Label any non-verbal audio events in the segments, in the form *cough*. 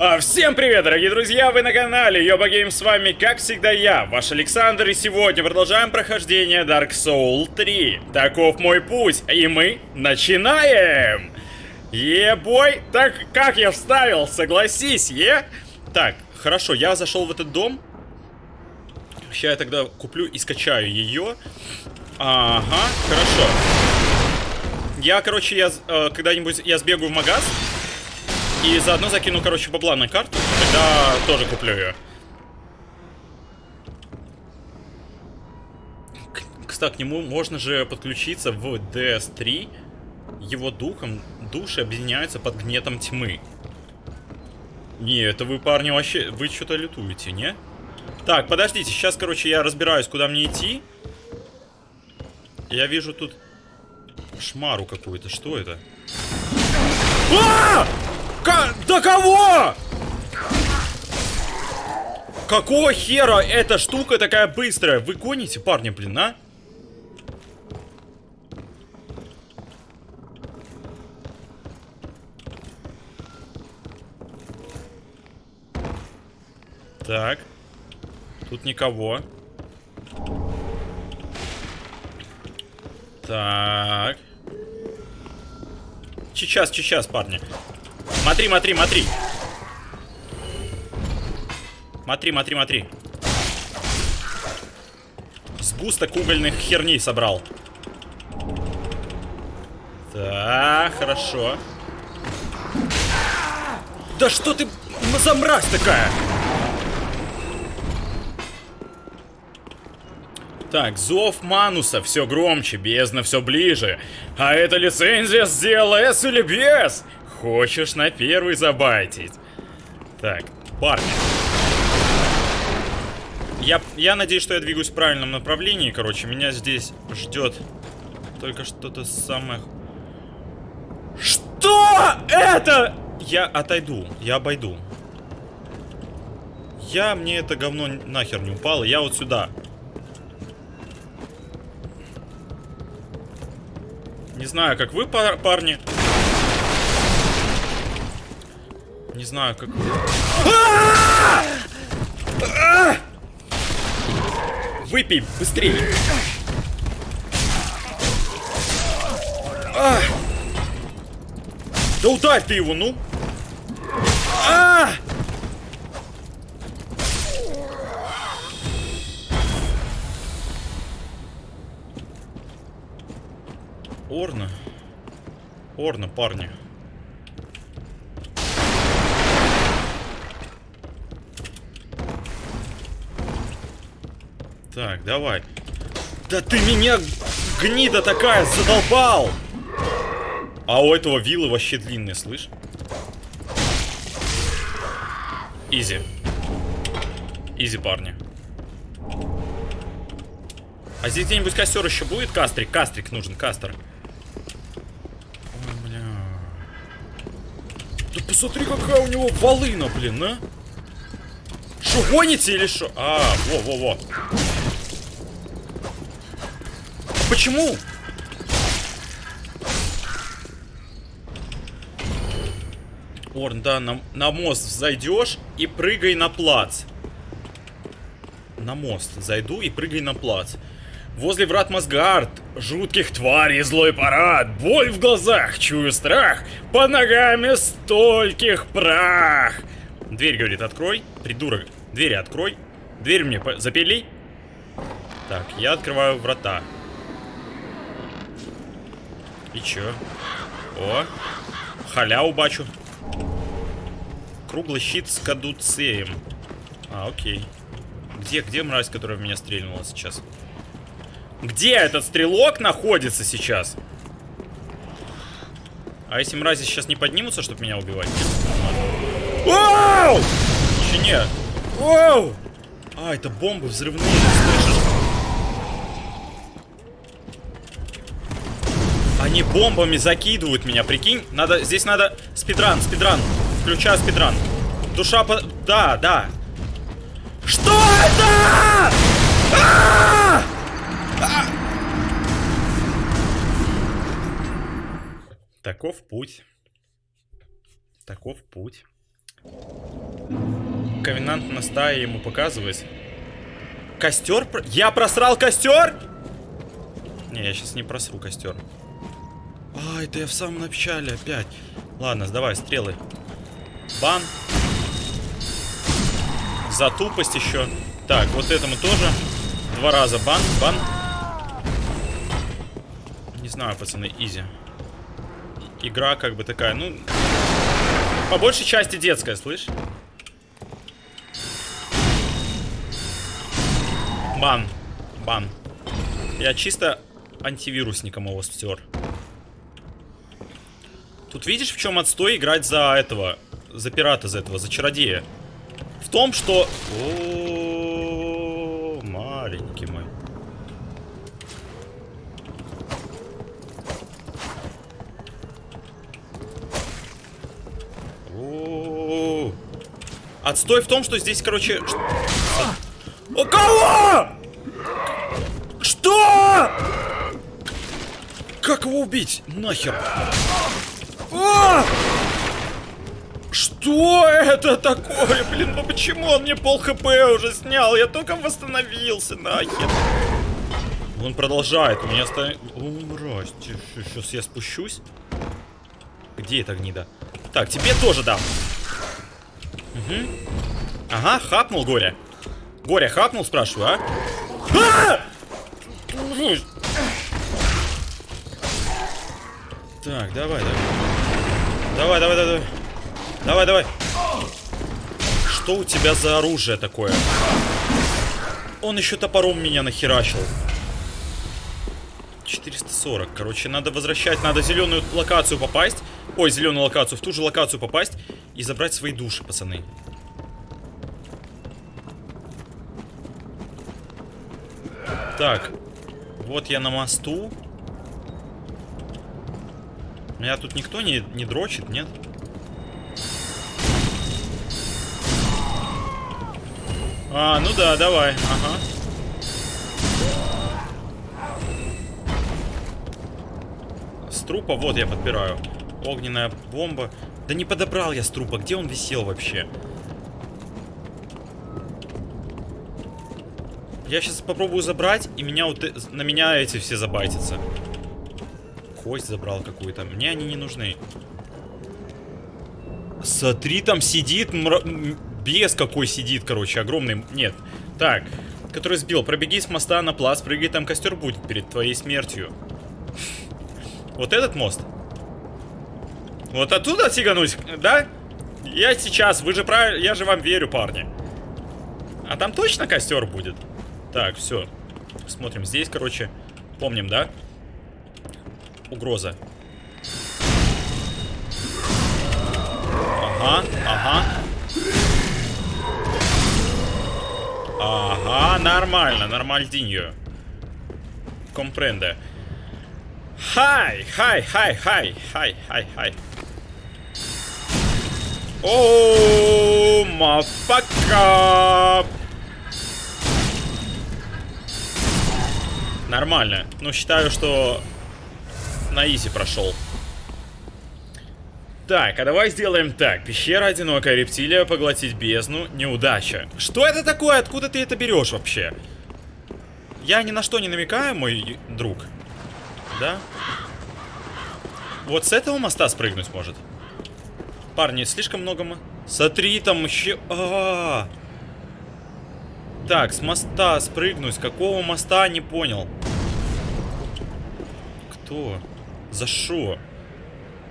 А, всем привет, дорогие друзья, вы на канале Йоба Гейм, с вами, как всегда, я, ваш Александр, и сегодня продолжаем прохождение Dark Soul 3. Таков мой путь, и мы начинаем! Ебой, так как я вставил, согласись, е? Так, хорошо, я зашел в этот дом. Сейчас я тогда куплю и скачаю ее. Ага, хорошо. Я, короче, я э, когда-нибудь я сбегаю в магаз и заодно закину, короче, бабла на карту. Тогда тоже куплю ее. Кстати, к нему можно же подключиться в DS3. Его духом души объединяются под гнетом тьмы. Не, это вы, парни, вообще... Вы что-то лютуете, не? Так, подождите, сейчас, короче, я разбираюсь, куда мне идти. Я вижу тут шмару какую-то. Что это? А! К до кого? Какого хера эта штука такая быстрая? Вы гоните, парни, блин, а? Так. Тут никого. Так. Сейчас, сейчас, парни. Смотри, смотри, смотри. Смотри, смотри, смотри. Сгусток угольных херней собрал. Так, хорошо. Да что ты за мразь такая? Так, зов Мануса все громче, бездна все ближе. А эта лицензия сделала S или без? Хочешь на первый забайтить? Так, парни. Я, я надеюсь, что я двигаюсь в правильном направлении. Короче, меня здесь ждет только что-то самое... Что это? Я отойду, я обойду. Я, мне это говно нахер не упало. Я вот сюда. Не знаю, как вы, пар парни. Не знаю, как... Выпей, быстрее! А! Да ударь ты его, ну! А! Орна. Орна, парни. Так, давай. Да ты меня, гнида такая, задолбал! А у этого вилы вообще длинные, слышь? Изи. Изи, парни. А здесь где-нибудь костер еще будет? Кастрик, кастрик нужен, кастер. Бля. Да посмотри, какая у него волына, блин, а? Что, гоните или что? А, во-во-во. Почему? Орн, да, на, на мост зайдешь и прыгай на плац. На мост зайду и прыгай на плац. Возле врат Мосгард, жутких тварей злой парад, боль в глазах, чую страх, под ногами стольких прах. Дверь, говорит, открой, придурок, двери открой. Дверь мне запили. Так, я открываю врата. И чё? О, халяву бачу. Круглый щит с кадуцеем. А, окей. Где, где мразь, которая в меня стрельнула сейчас? Где этот стрелок находится сейчас? А если мрази сейчас не поднимутся, чтобы меня убивать? Оу! Еще нет. Оу! А, это бомбы взрывные, слышишь? Они бомбами закидывают меня, прикинь? Надо, здесь надо спидран, спидран. Включаю спидран. Душа по... Да, да. Что это? А! А! Таков путь. Таков путь. ковенант на стае ему показывать. Костер? Я просрал костер? Не, я сейчас не просру костер. А, это я в самом начале опять. Ладно, сдавай, стрелы. Бан. За тупость еще. Так, вот этому тоже. Два раза бан, бан. Не знаю, пацаны, изи. Игра как бы такая, ну... По большей части детская, слышь? Бан. Бан. Я чисто антивирусником его стер. Тут видишь, в чем отстой играть за этого, за пирата, за этого, за чародея? В том, что... О, маленький мой. О, Отстой в том, что здесь, короче... У кого? Что? Как его убить? Нахер. А! Что это такое? Блин, ну почему он мне пол хп уже снял? Я только восстановился, нахер. Он продолжает, у меня стоит... О, мразь, сейчас я спущусь. Где эта гнида? Так, тебе тоже дам. Угу. Ага, хапнул Горя. Горя хапнул, спрашиваю, а? А! Так, давай, давай. Давай, давай, давай. Давай, давай. Что у тебя за оружие такое? Он еще топором меня нахерачил. 440. Короче, надо возвращать, надо зеленую локацию попасть. Ой, зеленую локацию, в ту же локацию попасть и забрать свои души, пацаны. Так, вот я на мосту. Меня тут никто не, не дрочит, нет? А, ну да, давай, ага. С трупа, вот я подбираю. Огненная бомба. Да не подобрал я с трупа, где он висел вообще? Я сейчас попробую забрать, и меня э- на меня эти все забайтятся. Кость забрал какую-то. Мне они не нужны. Смотри, там сидит мра... Бес какой сидит, короче, огромный. Нет. Так, который сбил. Пробеги с моста на плац, прыгай, там костер будет перед твоей смертью. Вот этот мост? Вот оттуда сигануть, да? Я сейчас, вы же правильно, я же вам верю, парни. А там точно костер будет? Так, все. Смотрим, здесь, короче, помним, да? Угроза. Ага, ага. Ага, нормально, нормальдиньо. Компренде. Хай, хай, хай, хай, хай, хай, хай. О, мафака. Нормально. Ну, считаю, что на изи прошел. Так, а давай сделаем так. Пещера, одинокая рептилия, поглотить бездну, неудача. Что это такое? Откуда ты это берешь вообще? Я ни на что не намекаю, мой друг. Да? Вот с этого моста спрыгнуть может. Парни, слишком много... мо- Смотри, там еще... А -а -а. Так, с моста спрыгнуть. Какого моста, не понял. Кто? За что?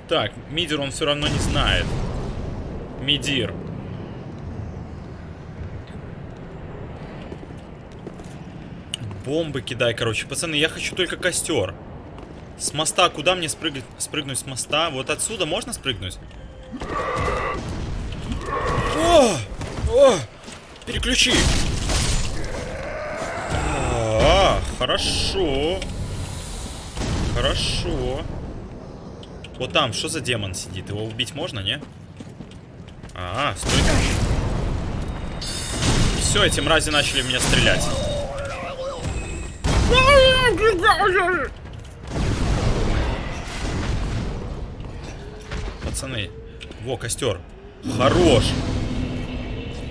Так, Мидер он все равно не знает. Мидир. Бомбы кидай, короче. Пацаны, я хочу только костер. С моста, куда мне спрыгнуть, спрыгнуть с моста? Вот отсюда можно спрыгнуть? О! О! Переключи! А, хорошо. Хорошо. Вот там, что за демон сидит? Его убить можно, не? А, стой. Все, эти мрази начали меня стрелять. Пацаны. Во, костер. Хорош.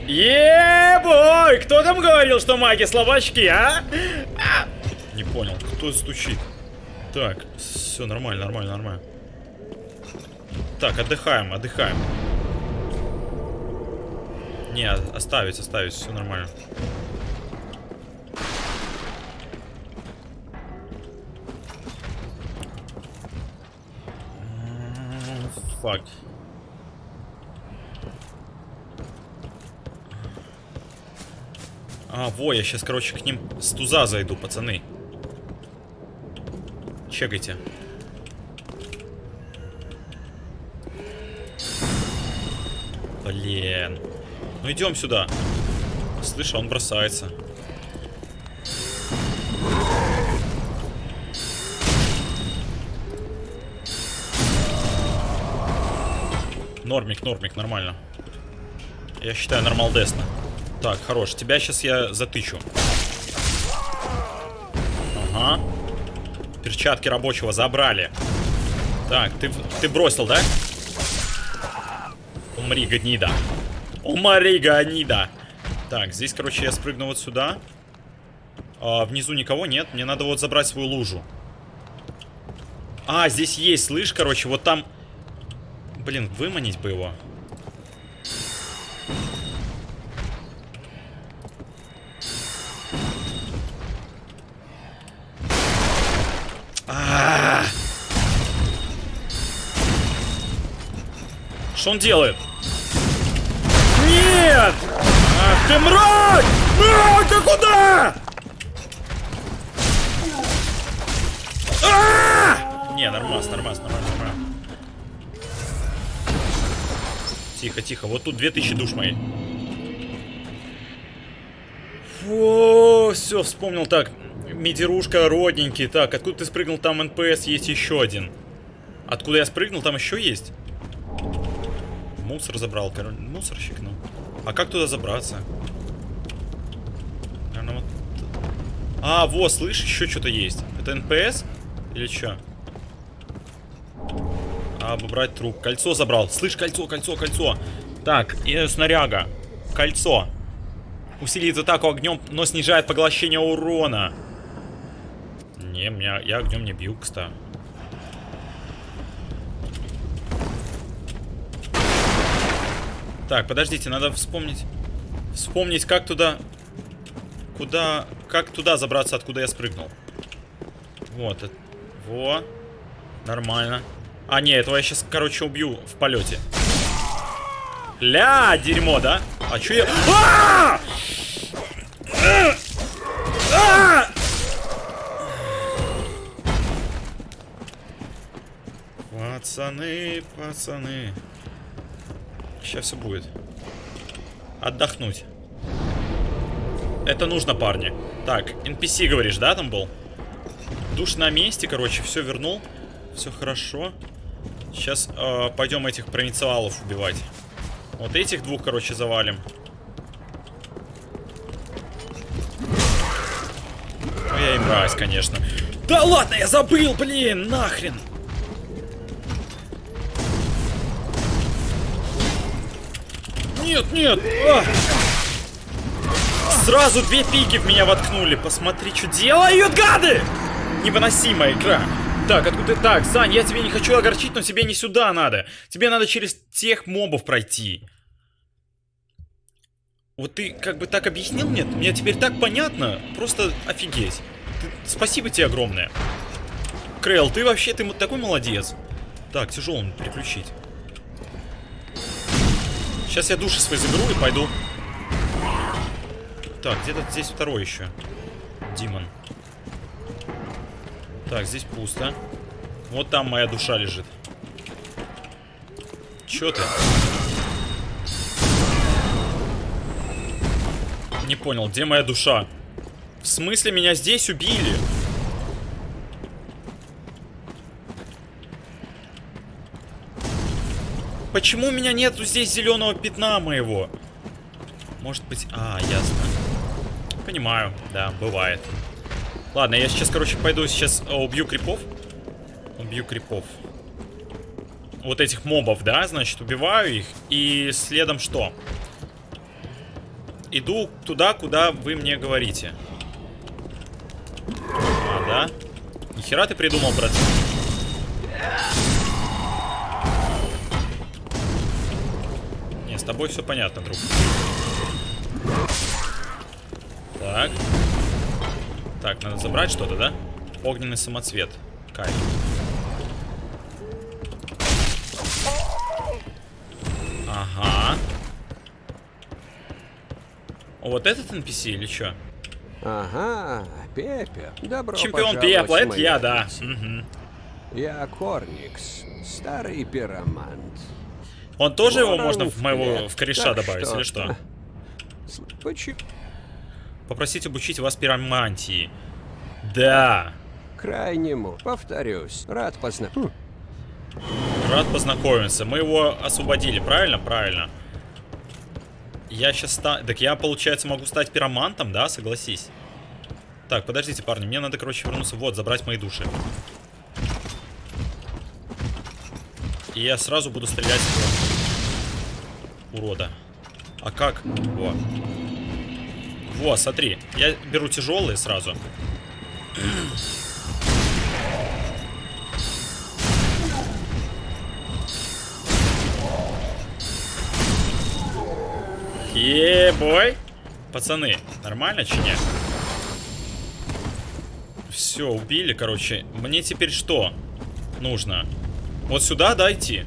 Ебой! Кто там говорил, что маги слабачки, а? Не понял, кто стучит? Так, все нормально, нормально, нормально. Так, отдыхаем, отдыхаем. Не, оставить, оставить, все нормально. Фак. А, во, я сейчас, короче, к ним с туза зайду, пацаны. Чекайте. Блин. Ну идем сюда. Слышь, он бросается. Нормик, нормик, нормально. Я считаю, нормалдесно. Так, хорош. Тебя сейчас я затычу. Перчатки рабочего забрали. Так, ты, ты бросил, да? Умри, гнида. Умри, гнида. Так, здесь, короче, я спрыгну вот сюда. А, внизу никого нет. Мне надо вот забрать свою лужу. А, здесь есть, слышь, короче, вот там... Блин, выманить бы его. Что он делает? Нет! Ах ты мразь! А, ты куда? А -а -а! Не, нормас, нормас, нормас, нормас. Тихо, тихо. Вот тут 2000 душ мои. Фу, все, вспомнил так. Медирушка, родненький. Так, откуда ты спрыгнул? Там NPC есть еще один. Откуда я спрыгнул? Там еще есть. Мусор забрал, короче. Мусорщик, ну. А как туда забраться? Наверное, вот... А, вот, слышь, еще что-то есть. Это NPC? Или что? А, обобрать труп. Кольцо забрал. Слышь, кольцо, кольцо, кольцо. Так, и снаряга. Кольцо. Усиливает атаку огнем, но снижает поглощение урона. Не, меня, я огнем не бью, кстати. Так, подождите, надо вспомнить. Вспомнить, как туда... Куда... Как туда забраться, откуда я спрыгнул. Вот. Э, во. Нормально. А, не, этого я сейчас, короче, убью в полете. Ля, дерьмо, да? А чё я... А! А! Пацаны, пацаны. Сейчас все будет. Отдохнуть. Это нужно, парни. Так, NPC, говоришь, да, там был? Душ на месте, короче, все вернул. Все хорошо. Сейчас э, пойдем этих провинциалов убивать. Вот этих двух, короче, завалим. Ну, я и мразь, конечно. Да ладно, я забыл, блин, нахрен. Нет, нет. А! Сразу две пики в меня воткнули. Посмотри, что делают, гады! Невыносимая игра. Так, откуда ты? Так, Сань, я тебе не хочу огорчить, но тебе не сюда надо. Тебе надо через тех мобов пройти. Вот ты как бы так объяснил мне, мне теперь так понятно. Просто офигеть. Ты, спасибо тебе огромное. Крейл, ты вообще, ты такой молодец. Так, тяжелым переключить. Сейчас я души свои заберу и пойду. Так, где-то здесь второй еще. Димон. Так, здесь пусто. Вот там моя душа лежит. Чё ты? Не понял, где моя душа? В смысле меня здесь убили? Почему у меня нету здесь зеленого пятна моего? Может быть... А, ясно. Понимаю, да, бывает. Ладно, я сейчас, короче, пойду сейчас а, убью крипов. Убью крипов. Вот этих мобов, да, значит, убиваю их. И следом что? иду туда, куда вы мне говорите. А, да? Нихера ты придумал, брат. Тобой все понятно, друг. Так. Так, надо забрать что-то, да? Огненный самоцвет. Кайф. Ага. Вот этот NPC или что? Ага, Пепе. Добро Чемпион пепла, это я, да. Мгм. Я Корникс, старый пиромант. Он тоже его можно в моего в кореша добавить, или что? Попросить обучить вас пиромантии. Да. Крайнему, повторюсь, рад позна... Хм, Рад познакомиться. Мы его освободили, правильно? Правильно. Я сейчас ста... Так я, получается, могу стать пиромантом, да? Согласись. Так, подождите, парни. Мне надо, короче, вернуться. Вот, забрать мои души. И я сразу буду стрелять в урода. А как? Во. Во, смотри. Я беру тяжелые сразу. Ебой. Пацаны, нормально, че нет? Все, убили, короче. Мне теперь что нужно? Вот сюда дойти.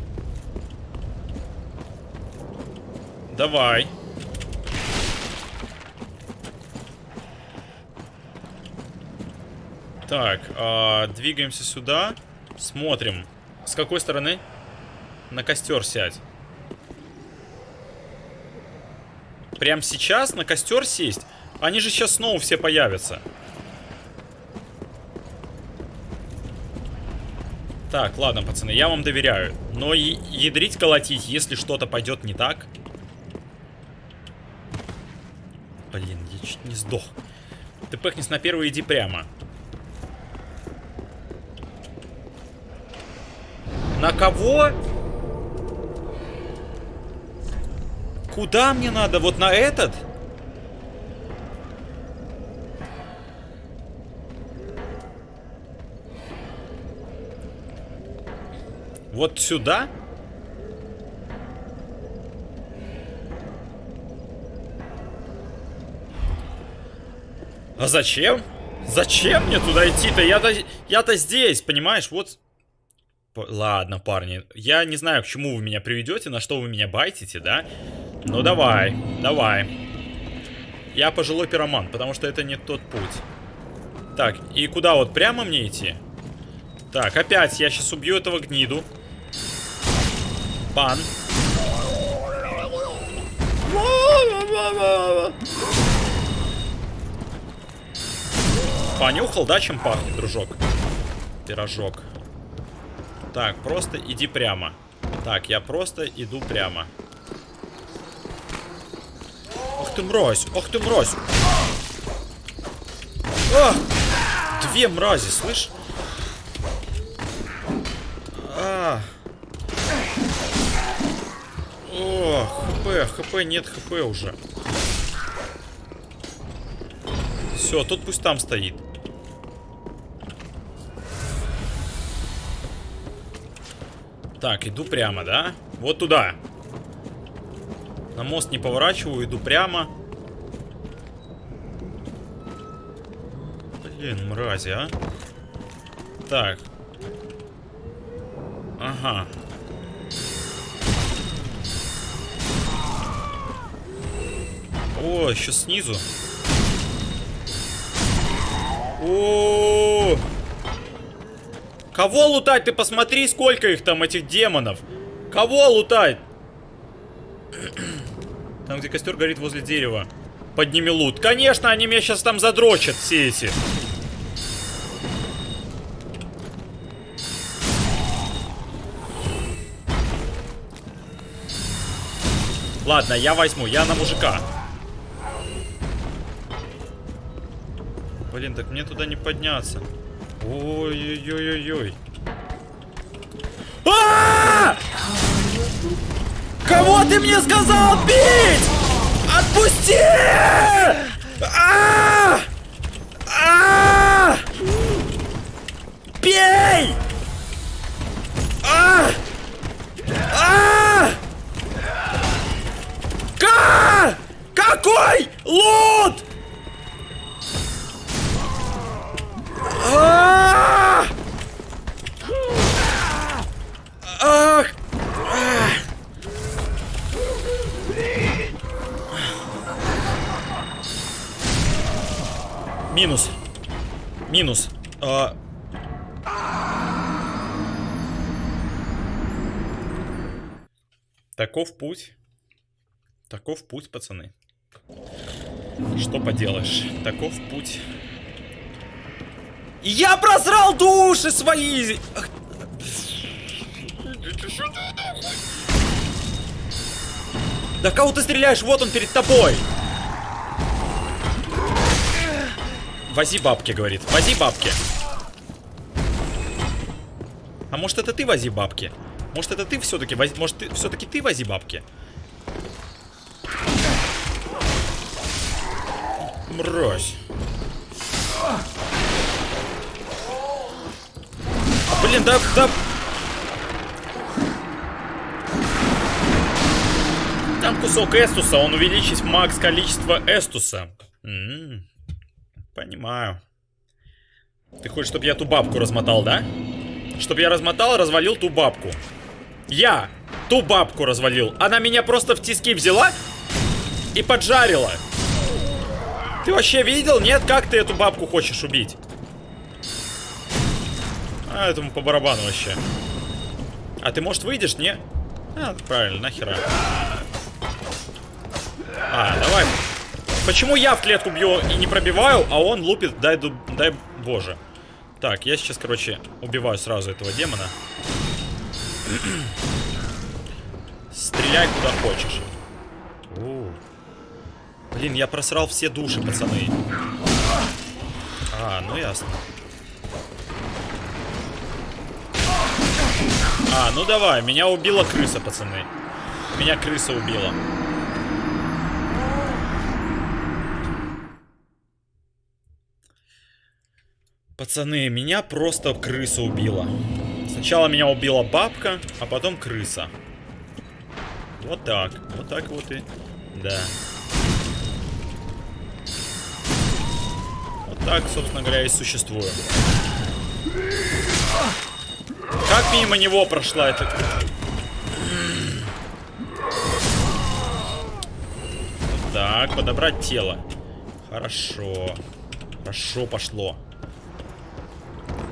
Давай. Так, а, двигаемся сюда. Смотрим. С какой стороны? На костер сядь. Прям сейчас на костер сесть? Они же сейчас снова все появятся. Так, ладно, пацаны, я вам доверяю. Но ядрить, колотить, если что-то пойдет не так... Блин, я чуть не сдох. Ты пыхнись на первый, иди прямо. На кого? Куда мне надо? Вот на этот? Вот сюда? А зачем? Зачем мне туда идти-то? Я-то я-то здесь, понимаешь? Вот Ладно, парни, я не знаю, к чему вы меня приведете, на что вы меня байтите, да? Ну давай, давай. Я пожилой пироман, потому что это не тот путь. Так, и куда вот прямо мне идти? Так, опять я сейчас убью этого гниду. Пан. Понюхал, да, чем пахнет, дружок? Пирожок. Так, просто иди прямо. Так, я просто иду прямо. Ах ты мразь, ах ты мразь. А! Две мрази, слышь? А! О, хп, хп, нет хп уже. Все, тот пусть там стоит. Так, иду прямо, да? Вот туда. На мост не поворачиваю, иду прямо. Блин, мрази, а. Так. Ага. О, еще снизу. О, -о, -о. Кого лутать? Ты посмотри, сколько их там, этих демонов. Кого лутать? *clears throat* Там, где костер горит возле дерева. Подними лут. Конечно, они меня сейчас там задрочат, все эти. Ладно, я возьму, я на мужика. Блин, так мне туда не подняться. Ой-ой-ой-ой-ой. А! Кого ты мне сказал бить? Отпусти! А! а! Бей! А! Какой лут? Минус. Минус. А... Таков путь. Таков путь, пацаны. Что поделаешь? Таков путь. Я прозрал души свои! Да кого ты стреляешь? Вот он перед тобой! Вози бабки, говорит. Вози бабки. А может это ты вози бабки? Может это ты все-таки вози... Может ты... все-таки ты вози бабки? Мразь. Блин, да, да... Там кусок эстуса, он увеличит макс количество эстуса. М -м -м. Понимаю. Ты хочешь, чтобы я ту бабку размотал, да? Чтобы я размотал, развалил ту бабку. Я ту бабку развалил. Она меня просто в тиски взяла и поджарила. Ты вообще видел? Нет? Как ты эту бабку хочешь убить? А, этому по барабану вообще. А ты, может, выйдешь? Не? А, правильно, нахера. А, давай. Почему я в клетку бью и не пробиваю, а он лупит, дай, дай боже. Так, я сейчас, короче, убиваю сразу этого демона. *clears throat* Стреляй куда хочешь. О. Блин, я просрал все души, пацаны. А, ну ясно. А, ну давай, меня убила крыса, пацаны. Меня крыса убила. Пацаны, меня просто крыса убила. Сначала меня убила бабка, а потом крыса. Вот так. Вот так вот и... Да. Вот так, собственно говоря, и существую. Как мимо него прошла эта... Так, подобрать тело. Хорошо. Хорошо пошло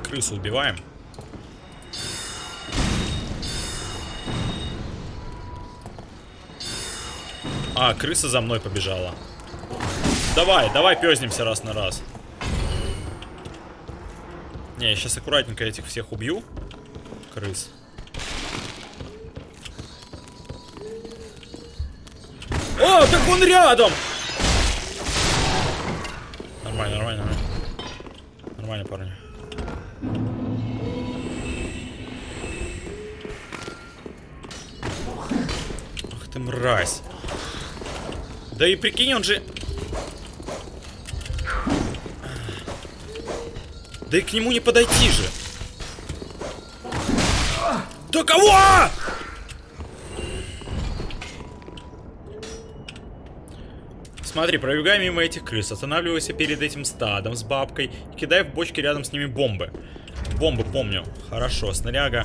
крысу убиваем. А, крыса за мной побежала. Давай, давай пёзнемся раз на раз. Не, я сейчас аккуратненько этих всех убью. Крыс. О, так он рядом! Нормально, нормально, нормально. Нормально, парни. Ах ты мразь. Да и прикинь, он же... Да и к нему не подойти же. Да кого? Смотри, пробегай мимо этих крыс, останавливайся перед этим стадом с бабкой и кидай в бочки рядом с ними бомбы. Бомбы помню. Хорошо, снаряга,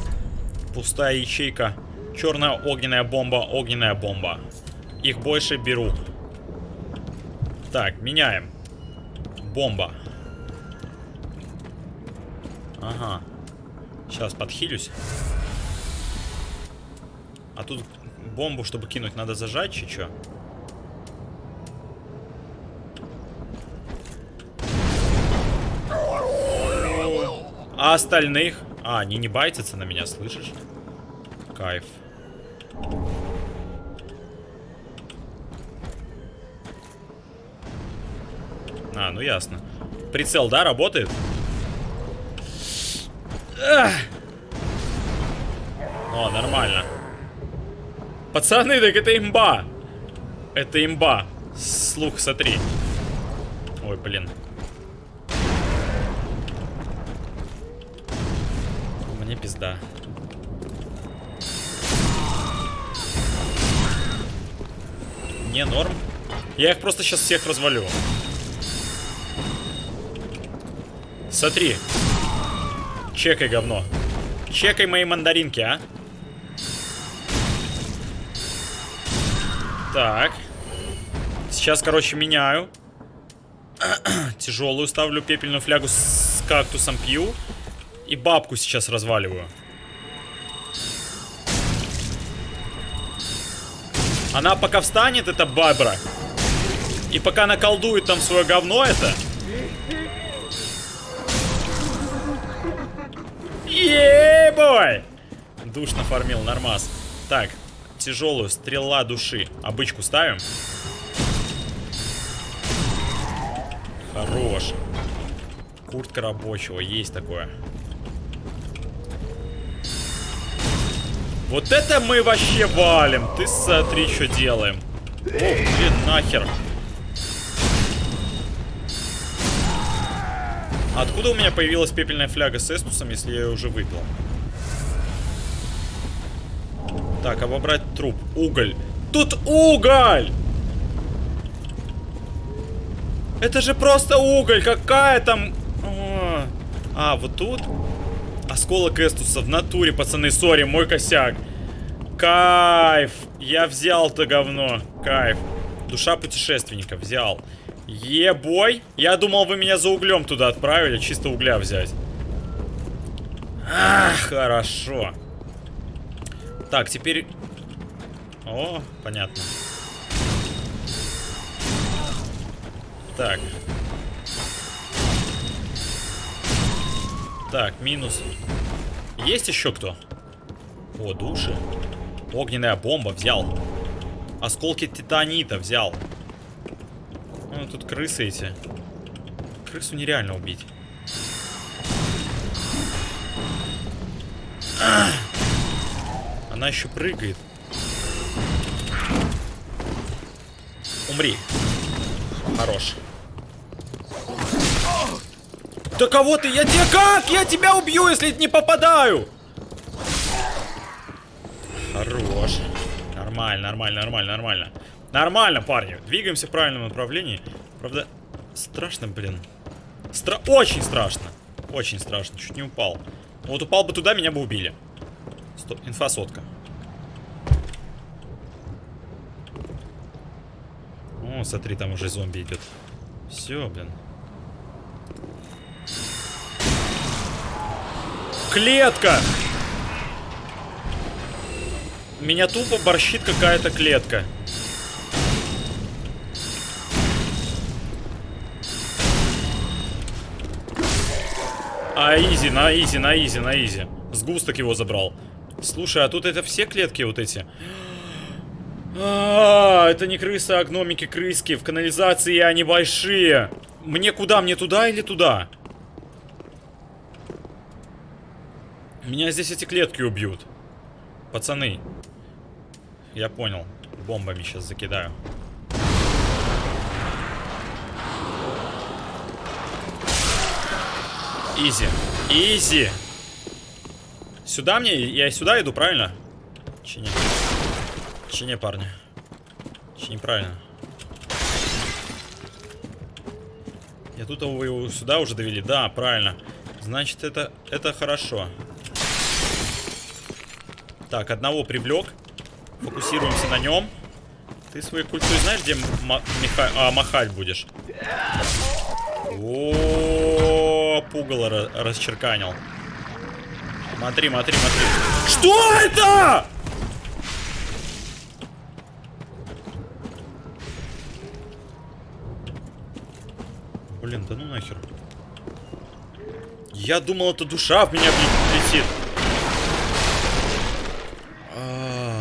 пустая ячейка, черная огненная бомба, огненная бомба. Их больше беру. Так, меняем. Бомба. Ага. Сейчас подхилюсь. А тут бомбу, чтобы кинуть, надо зажать, чи чё? А остальных? А, они не байтятся на меня, слышишь? Кайф. А, ну ясно. Прицел, да, работает? Ах! О, нормально. Пацаны, так это имба. Это имба. Слух, смотри. Ой, блин. Мне пизда. Не норм. Я их просто сейчас всех развалю. Смотри. Чекай говно. Чекай мои мандаринки, а. Так. Сейчас, короче, меняю. *clears throat* Тяжелую ставлю пепельную флягу с кактусом пью. И бабку сейчас разваливаю. Она пока встанет, это бабра. И пока наколдует там свое говно это. Ебой! Душ нафармил, нормас. Так, тяжелую, стрела души. Обычку ставим. Хорош. Куртка рабочего, есть такое. Вот это мы вообще валим. Ты смотри, что делаем. О, блин, нахер. Откуда у меня появилась пепельная фляга с эстусом, если я ее уже выпил? Так, обобрать труп. Уголь. Тут уголь! Это же просто уголь. Какая там... А, вот тут? Осколок эстуса в натуре, пацаны. Sorry, мой косяк. Кайф. Я взял то говно. Кайф. Душа путешественника взял. Ебой. Я думал, вы меня за углем туда отправили. Чисто угля взять. Ах, хорошо. Так, теперь... О, понятно. Так. Так, минус. Есть еще кто? О, души. Огненная бомба взял. Осколки титанита взял. Ну, тут крысы эти. Крысу нереально убить. Она еще прыгает. Умри. Хорош. Да кого ты? Я тебе как? Я тебя убью, если не попадаю! Хорош. Нормально, нормально, нормально, нормально. Нормально, парни. Двигаемся в правильном направлении. Правда, страшно, блин. Стра очень страшно. Очень страшно. Чуть не упал. Вот упал бы туда, меня бы убили. Стоп, инфа сотка. О, смотри, там уже зомби идет. Все, блин. Клетка! Меня тупо борщит какая-то клетка. А, изи, на изи, на изи, на изи. Сгусток его забрал. Слушай, а тут это все клетки вот эти? А, это не крысы, а гномики крыски. В канализации они большие. Мне куда? Мне туда или туда? Меня здесь эти клетки убьют. Пацаны. Я понял. Бомбами сейчас закидаю. Изи. Изи. Сюда мне? Я сюда иду, правильно? Чи не? парни? Чи правильно? Я тут его, его сюда уже довели. Да, правильно. Значит, это, это хорошо. Так, одного привлек. Фокусируемся на нем. Ты своей культурой знаешь, где а, махать будешь? О, пугало расчерканил. Смотри, смотри, смотри. Что это? Блин, да ну нахер. Я думал, это душа в меня летит. А.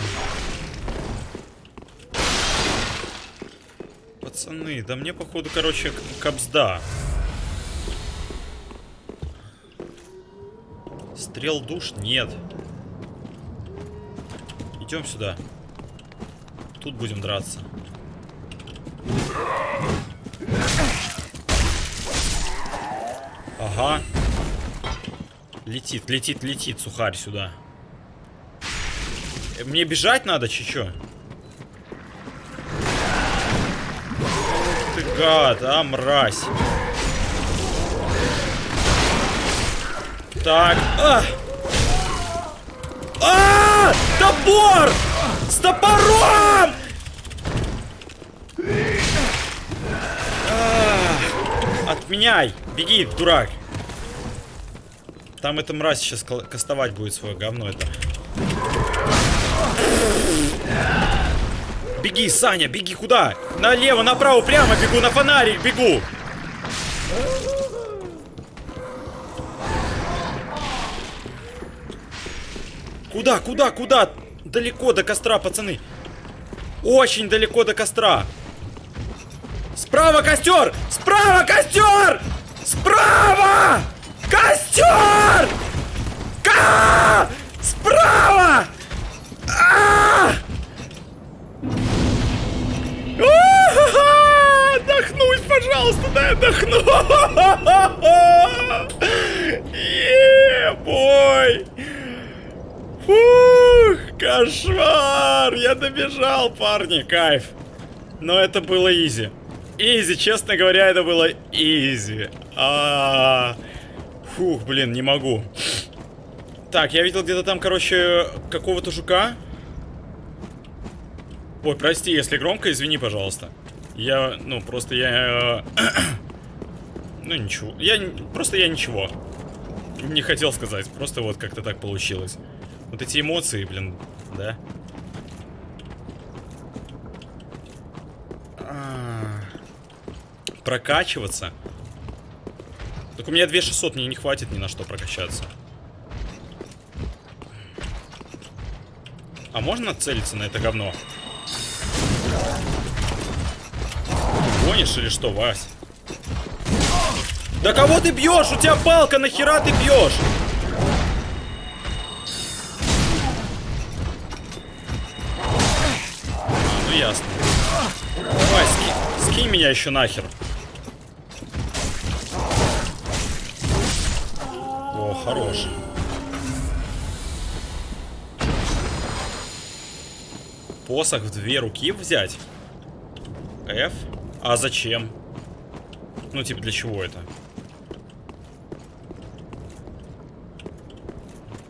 Пацаны, да мне походу, короче, капсда. Стрел душ? Нет. Идем сюда. Тут будем драться. Ага. Летит, летит, летит сухарь сюда. Мне бежать надо, че чё? гад, а, мразь. Так, а! А! Топор! С топором! А! Отменяй! Беги, дурак! Там эта мразь сейчас кастовать будет свое говно это. Беги, Саня, беги куда? Налево, направо, прямо бегу, на фонарик бегу. Куда, куда, куда? Далеко до костра, пацаны. Очень далеко до костра. Справа костер! Справа костер! Справа! Костер! Ка! Справа! А! Отдохнуть, пожалуйста, дай отдохну. Ебой. Фух, кошмар. Я добежал, парни, кайф. Но это было изи. Изи, честно говоря, это было изи. А -а -а. Фух, блин, не могу. Так, я видел где-то там, короче, какого-то жука. Ой, прости, если громко, извини, пожалуйста. Я, ну, просто я... Э, *clears throat* ну, ничего. Я, просто я ничего. Не хотел сказать, просто вот как-то так получилось. Вот эти эмоции, блин, да? А Прокачиваться? Так у меня 2600, мне не хватит ни на что прокачаться. А можно целиться на это говно? Гонишь или что, Вась? Да кого ты бьешь? У тебя палка, нахера ты бьешь? Ну ясно. Давай, ски скинь меня еще нахер. О, хорош. Посох в две руки взять? F? А зачем? Ну, типа, для чего это?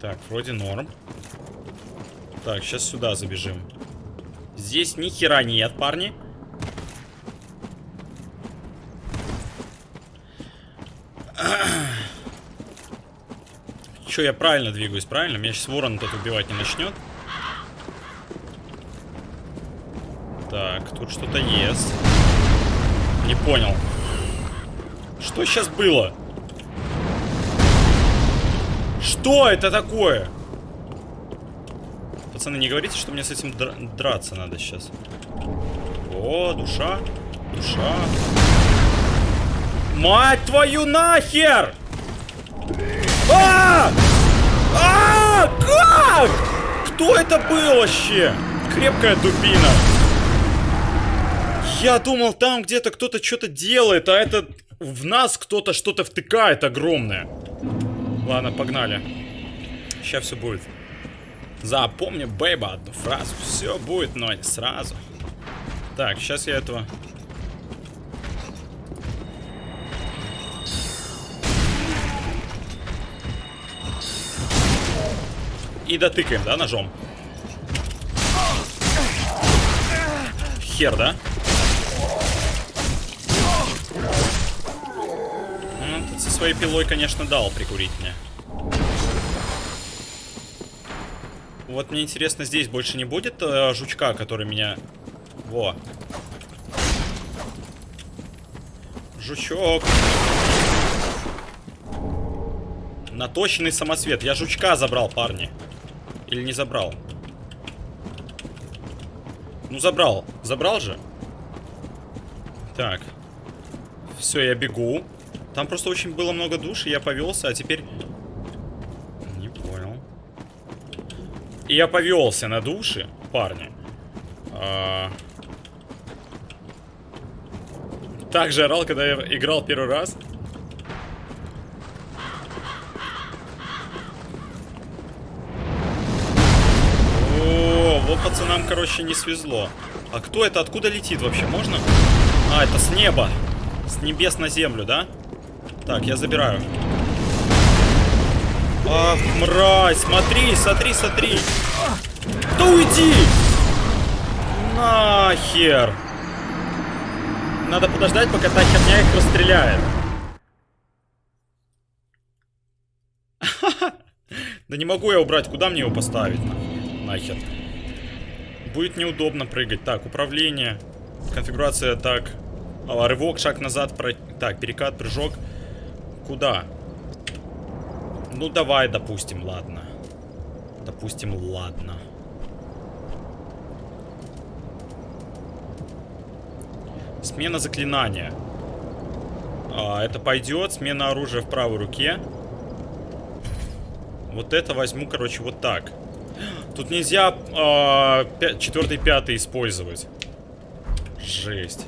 Так, вроде норм. Так, сейчас сюда забежим. Здесь ни хера нет, парни. Че, я правильно двигаюсь, правильно? Меня сейчас ворон тут убивать не начнет. Так, тут что-то есть. Не понял. Что сейчас было? Что это такое? Пацаны, не говорите, что мне с этим др драться надо сейчас. О, душа. Душа. Мать твою нахер! А! А! Как? Кто это был вообще? Крепкая дубина. Я думал, там где-то кто-то что-то делает, а это в нас кто-то что-то втыкает огромное. Ладно, погнали. Сейчас все будет. Запомни, бейба, одну фразу. Все будет, но не сразу. Так, сейчас я этого... И дотыкаем, да, ножом? Хер, да? своей пилой, конечно, дал прикурить мне. Вот мне интересно, здесь больше не будет э, жучка, который меня... Во. Жучок. Наточенный самосвет. Я жучка забрал, парни. Или не забрал? Ну, забрал. Забрал же? Так. Все, я бегу. Там просто очень было много душ, и я повелся, а теперь... Не понял. И я повелся на души, парни. А... Так же орал, когда я играл первый раз. Пацанам, короче, не свезло. А кто это? Откуда летит вообще? Можно? А, это с неба. С небес на землю, да? Так, я забираю. Ах, мразь, смотри, смотри, смотри. Да уйди! Нахер! Надо подождать, пока та херня их расстреляет. *laughs* Да не могу я убрать, куда мне его поставить? Нахер. Будет неудобно прыгать. Так, управление. Конфигурация так. А, рывок, шаг назад. Про... Так, перекат, прыжок. Куда? Ну, давай, допустим, ладно. Допустим, ладно. Смена заклинания. А, это пойдет. Смена оружия в правой руке. Вот это возьму, короче, вот так. Тут нельзя э, четвертый, пятый использовать. Жесть.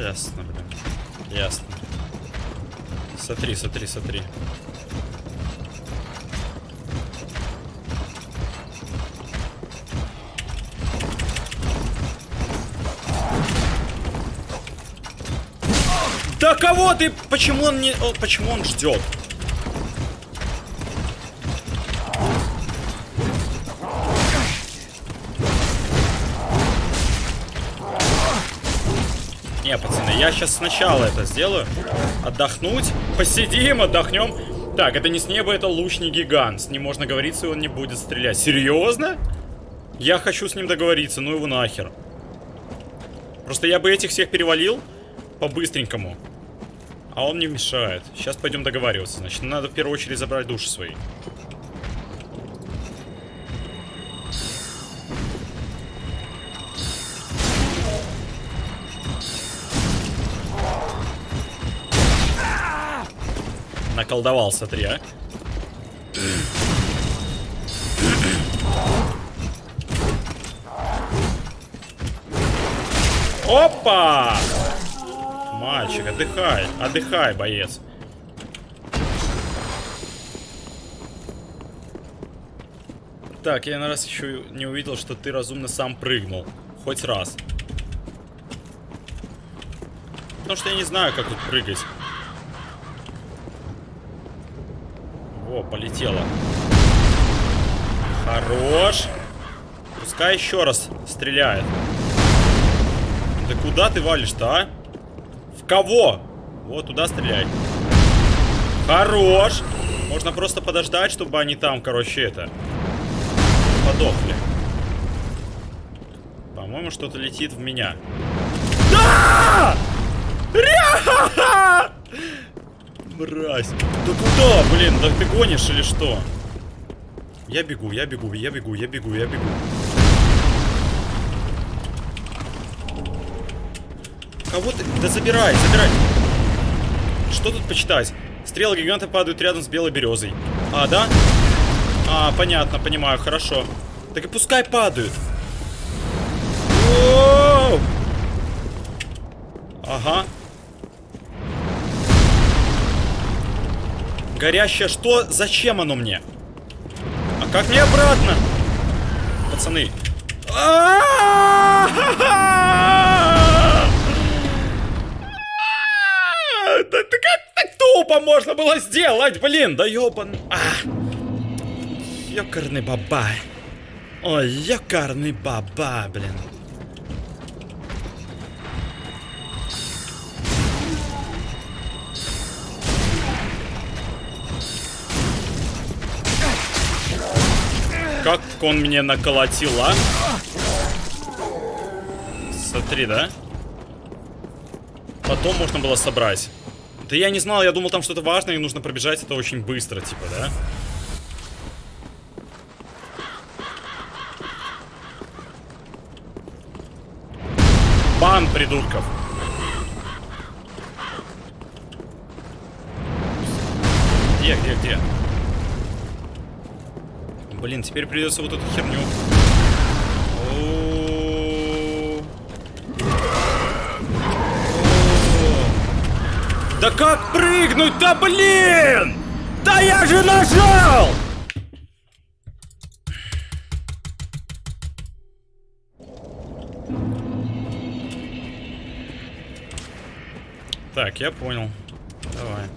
Ясно, блин. Ясно. Смотри, смотри, смотри. Кого ты? Почему он не... О, почему он ждет? Не, пацаны, я сейчас сначала это сделаю. Отдохнуть. Посидим, отдохнем. Так, это не с неба, это лучник гигант. С ним можно говориться, и он не будет стрелять. Серьезно? Я хочу с ним договориться, ну его нахер. Просто я бы этих всех перевалил по-быстренькому. А он не мешает. Сейчас пойдем договариваться. Значит, надо в первую очередь забрать души свои. Наколдовал, смотри, а. Опа! Мальчик, отдыхай. Отдыхай, боец. Так, я на раз еще не увидел, что ты разумно сам прыгнул. Хоть раз. Потому что я не знаю, как тут прыгать. О, полетело. Хорош. Пускай еще раз стреляет. Да куда ты валишь-то, а? Кого? Вот, туда стреляй. Хорош. Можно просто подождать, чтобы они там, короче, это... Подохли. По-моему, что-то летит в меня. Да! Ря! Мразь. Да куда, блин? Да ты гонишь или что? Я бегу, я бегу, я бегу, я бегу, я бегу. Кого ты? Да забирай, забирай. Что тут почитать? Стрелы гиганта падают рядом с белой березой. А, да? А, понятно, понимаю, хорошо. Так и пускай падают. Воу! Ага. Горящее что? Зачем оно мне? А как мне обратно? Пацаны. Да ты как так тупо можно было сделать, блин, да ёбан... А. Ёкарный баба. Ой, ёкарный баба, блин. Как он мне наколотил, а? Смотри, да? Потом можно было собрать. Да я не знал, я думал, там что-то важное, и нужно пробежать это очень быстро, типа, да? Бан, придурков! Где, где, где? Блин, теперь придется вот эту херню. Да как прыгнуть? Да блин! Да я же нажал! Так, я понял. Давай.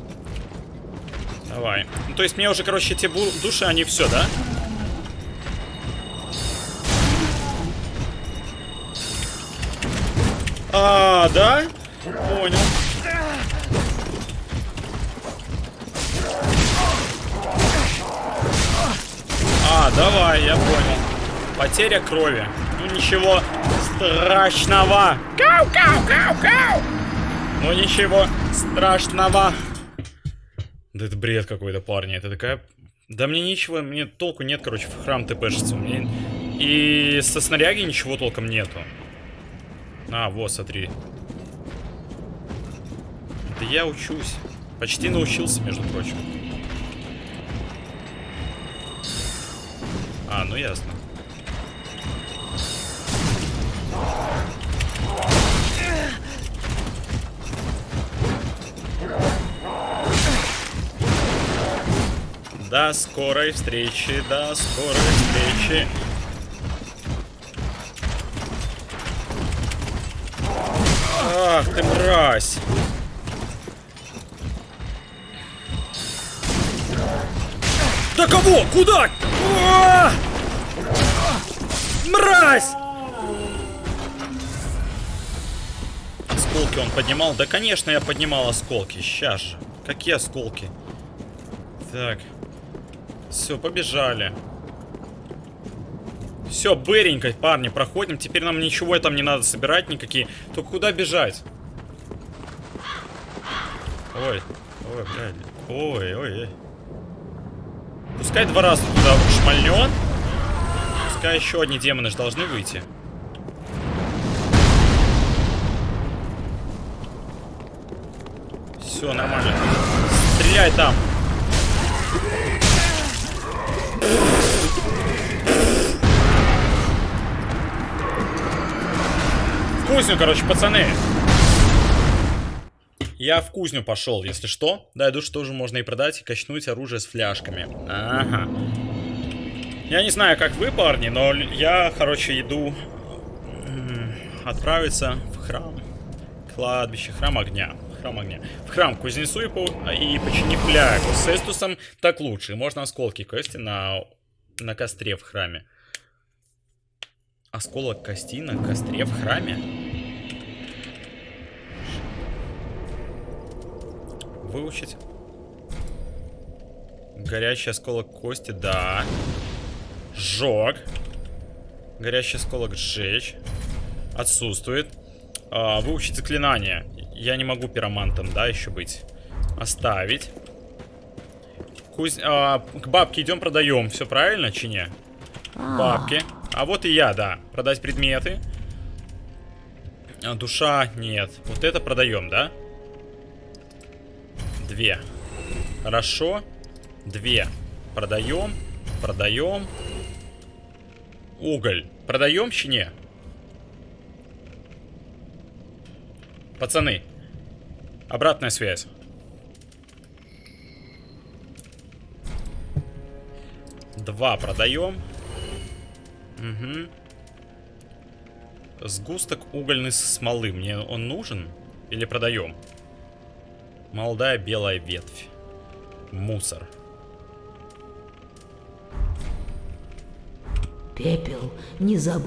Давай. Ну, то есть мне уже, короче, те души, они все, да? А, да? Понял. А, давай, я понял. Потеря крови. Ну ничего страшного. Кау, кау, кау, кау. Ну ничего страшного. Да это бред какой-то, парни. Это такая... Да мне ничего, мне толку нет, короче, в храм тпшится. Мне... И со снаряги ничего толком нету. А, вот, смотри. Да я учусь. Почти научился, между прочим. А, ну ясно. До скорой встречи, до скорой встречи. Ах ты мразь! Да кого? Куда? Мразь! Осколки он поднимал? Да, конечно, я поднимал осколки. Сейчас же. Какие осколки? Так. Все, побежали. Все, быренько, парни, проходим. Теперь нам ничего там не надо собирать никакие. Только куда бежать? Ой, ой, блядь. Ой, ой, ой. Пускай два раза туда шмальнет. Пускай еще одни демоны же должны выйти. Все, нормально. Стреляй там. В кузню, короче, пацаны. Я в кузню пошел, если что. Да, что тоже можно и продать, и качнуть оружие с фляжками. Ага. Я не знаю, как вы, парни, но я, короче, иду отправиться в храм. Кладбище, храм огня. Храм огня. В храм кузнецу и, по... и почини флягу. С эстусом так лучше. Можно осколки кости на, на костре в храме. Осколок кости на костре в храме? Выучить. Горящий осколок кости, да. Жог. Горящий осколок сжечь. Отсутствует. А, выучить заклинание. Я не могу пиромантом, да, еще быть. Оставить. Куз... А, к бабке идем, продаем. Все правильно, чи не? Бабки. А вот и я, да. Продать предметы. А, душа нет. Вот это продаем, да? Две. Хорошо. Две. Продаем. Продаем. Уголь. Продаем, чи не? Пацаны. Обратная связь. Два продаем. Угу. Сгусток угольной смолы. Мне он нужен? Или продаем? Молодая белая ветвь. Мусор. Пепел, не заб...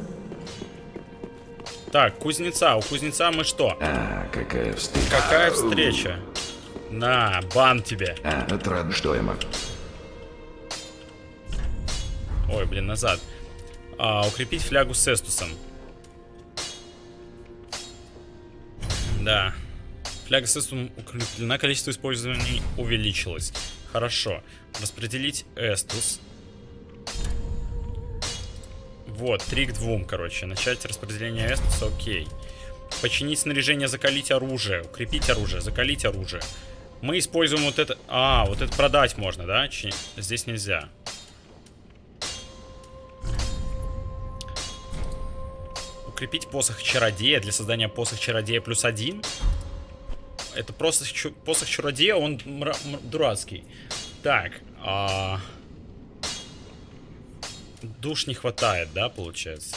Так, кузнеца. У кузнеца мы что? А, какая встреча. Какая встреча? На, бан тебе. А, это рад, что я могу. Ой, блин, назад. А, укрепить флягу с эстусом. Да. Фляга с эстусом укреплена, количество использований увеличилось. Хорошо. Распределить эстус. Вот, три к двум, короче. Начать распределение эстуса, окей. Починить снаряжение, закалить оружие. Укрепить оружие, закалить оружие. Мы используем вот это... А, вот это продать можно, да? Чи... Здесь нельзя. Укрепить посох чародея для создания посох чародея плюс один. Это просто посох чародея, он дурацкий. Так, а... Душ не хватает, да, получается?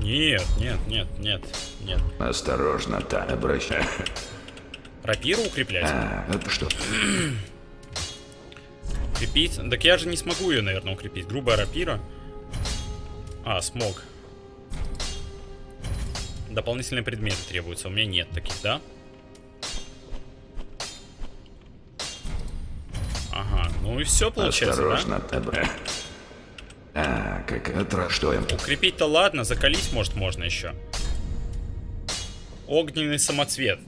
Нет, нет, нет, нет, нет. Осторожно, та обращай. *laughs* Рапиру укреплять? А, это что? Укрепить? Так я же не смогу ее, наверное, укрепить. Грубая рапира. А, смог. Дополнительные предметы требуются. У меня нет таких, да? Ага, ну и все получается, да? Осторожно, та обращай. А, как им? Укрепить-то ладно, закалить, может, можно еще. Огненный самоцвет.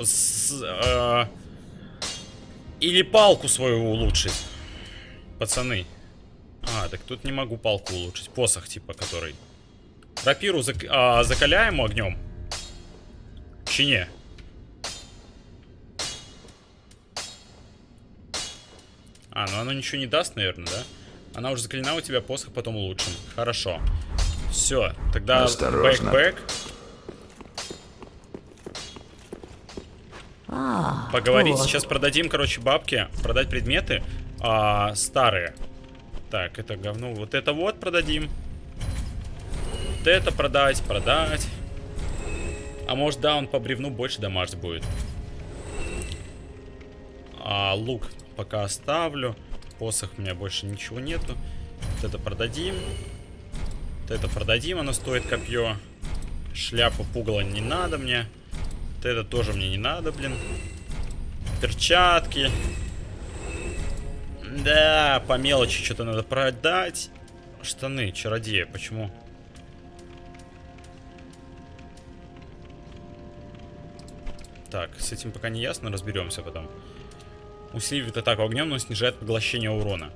С- э, или палку свою улучшить. Пацаны. А, так тут не могу палку улучшить. Посох, типа, который. Рапиру зак- а, закаляем огнем. Чине. А, ну оно ничего не даст, наверное, да? Она уже закалена у тебя, посох потом улучшим. Хорошо. Все, тогда Осторожно. back-back. А, Поговорить. вот. Сейчас продадим, короче, бабки. Продать предметы а, старые. Так, это говно. Вот это вот продадим. Вот это продать, продать. А может, да, он по бревну больше дамажить будет. А, лук пока оставлю. Посох у меня больше ничего нету. Вот это продадим. Вот это продадим, оно стоит копье. Шляпу пугала не надо мне. Вот это тоже мне не надо, блин. Перчатки. Да, по мелочи что-то надо продать. Штаны, чародея, почему? Так, с этим пока не ясно, разберемся потом. Усиливает атаку огнем, но снижает поглощение урона.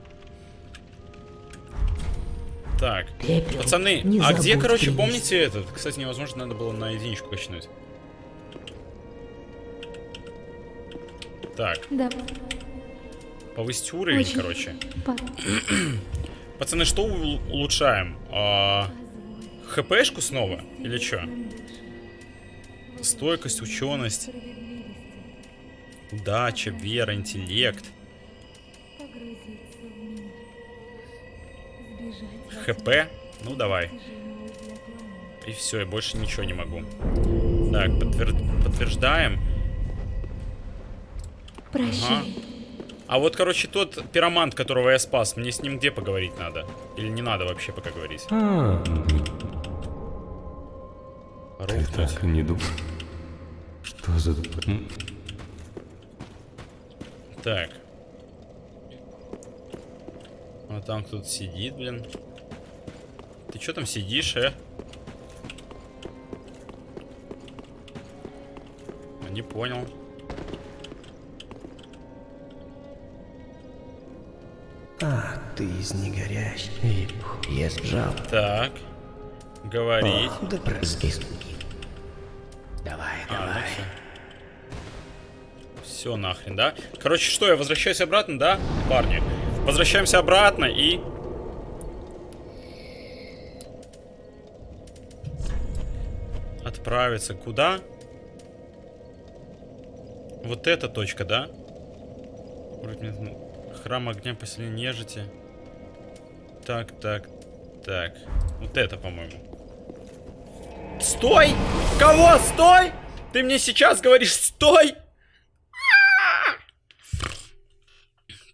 Так, Пепел, пацаны, не а где, короче, принести. помните этот? Кстати, невозможно, надо было на единичку качнуть. Так, Да, повысить уровень, очень. короче. Па- Пацаны, что улучшаем? А, ХПшку снова? Или что? Стойкость, ученость, удача, вера, интеллект, ХП. Ну, давай. И все, я больше ничего не могу. Так, подтвер- подтверждаем. Прощай. А вот, короче, тот пиромант, которого я спас, мне с ним где поговорить надо? Или не надо вообще пока говорить? А, ты Рухнуть. так не думал. Что за... Так. А там кто-то сидит, блин. Ты что там сидишь, э? Не понял. А, ты из негорящих. Я сжал. Так. Говорить. Да прости. Все. Нахрен, да? Короче, что, я возвращаюсь обратно, да, парни? Возвращаемся обратно и... Отправиться куда? Вот эта точка, да? Ну, Храм огня поселения нежити. Так, так, так. Вот это, по-моему. Стой! Кого? Стой! Ты мне сейчас говоришь стой!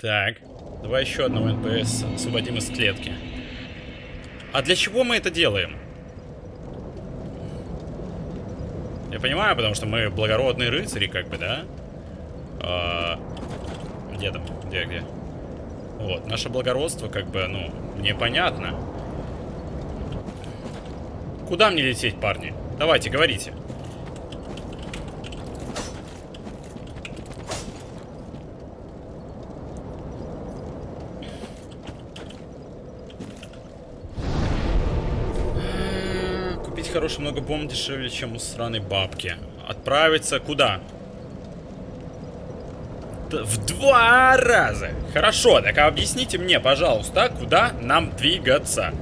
Так, давай еще одного NPC освободим из клетки. А для чего мы это делаем? Я понимаю, потому что мы благородные рыцари, как бы, да? А, где там? Где, где? Вот, наше благородство, как бы, ну, мне понятно. Куда мне лететь, парни? Давайте, говорите. хороший много бомб дешевле, чем у сраной бабки. Отправиться куда? В два раза! Хорошо, так объясните мне, пожалуйста, куда нам двигаться?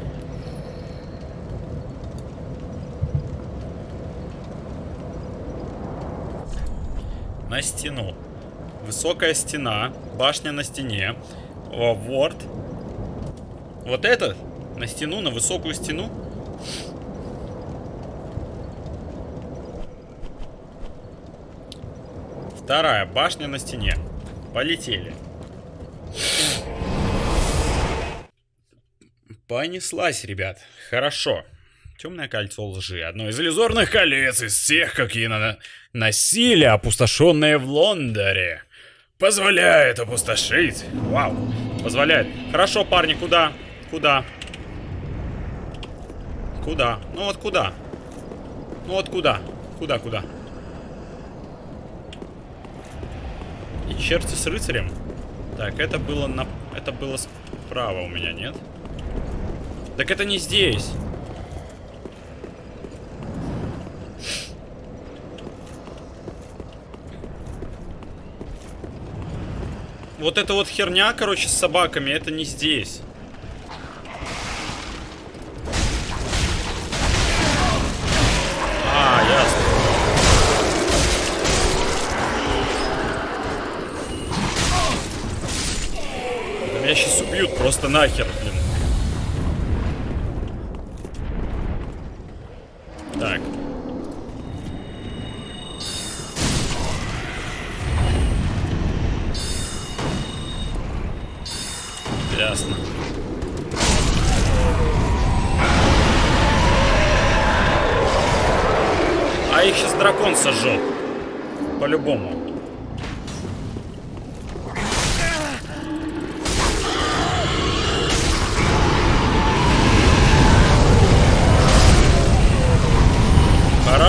На стену. Высокая стена, башня на стене, э, ворд. Вот этот? На стену, на высокую стену? Вторая башня на стене. Полетели. Понеслась, ребят. Хорошо. Темное кольцо лжи. Одно из иллюзорных колец из всех, какие на... носили опустошенные в Лондоне. Позволяет опустошить. Вау. Позволяет. Хорошо, парни, куда? Куда? Куда? Ну вот куда? Ну вот куда? Куда, куда? И черти с рыцарем? Так, это было на... Это было справа у меня, нет? Так это не здесь. Вот эта вот херня, короче, с собаками, это не здесь. Просто нахер, блин. Так. Ясно. А их сейчас дракон сожжет. По-любому.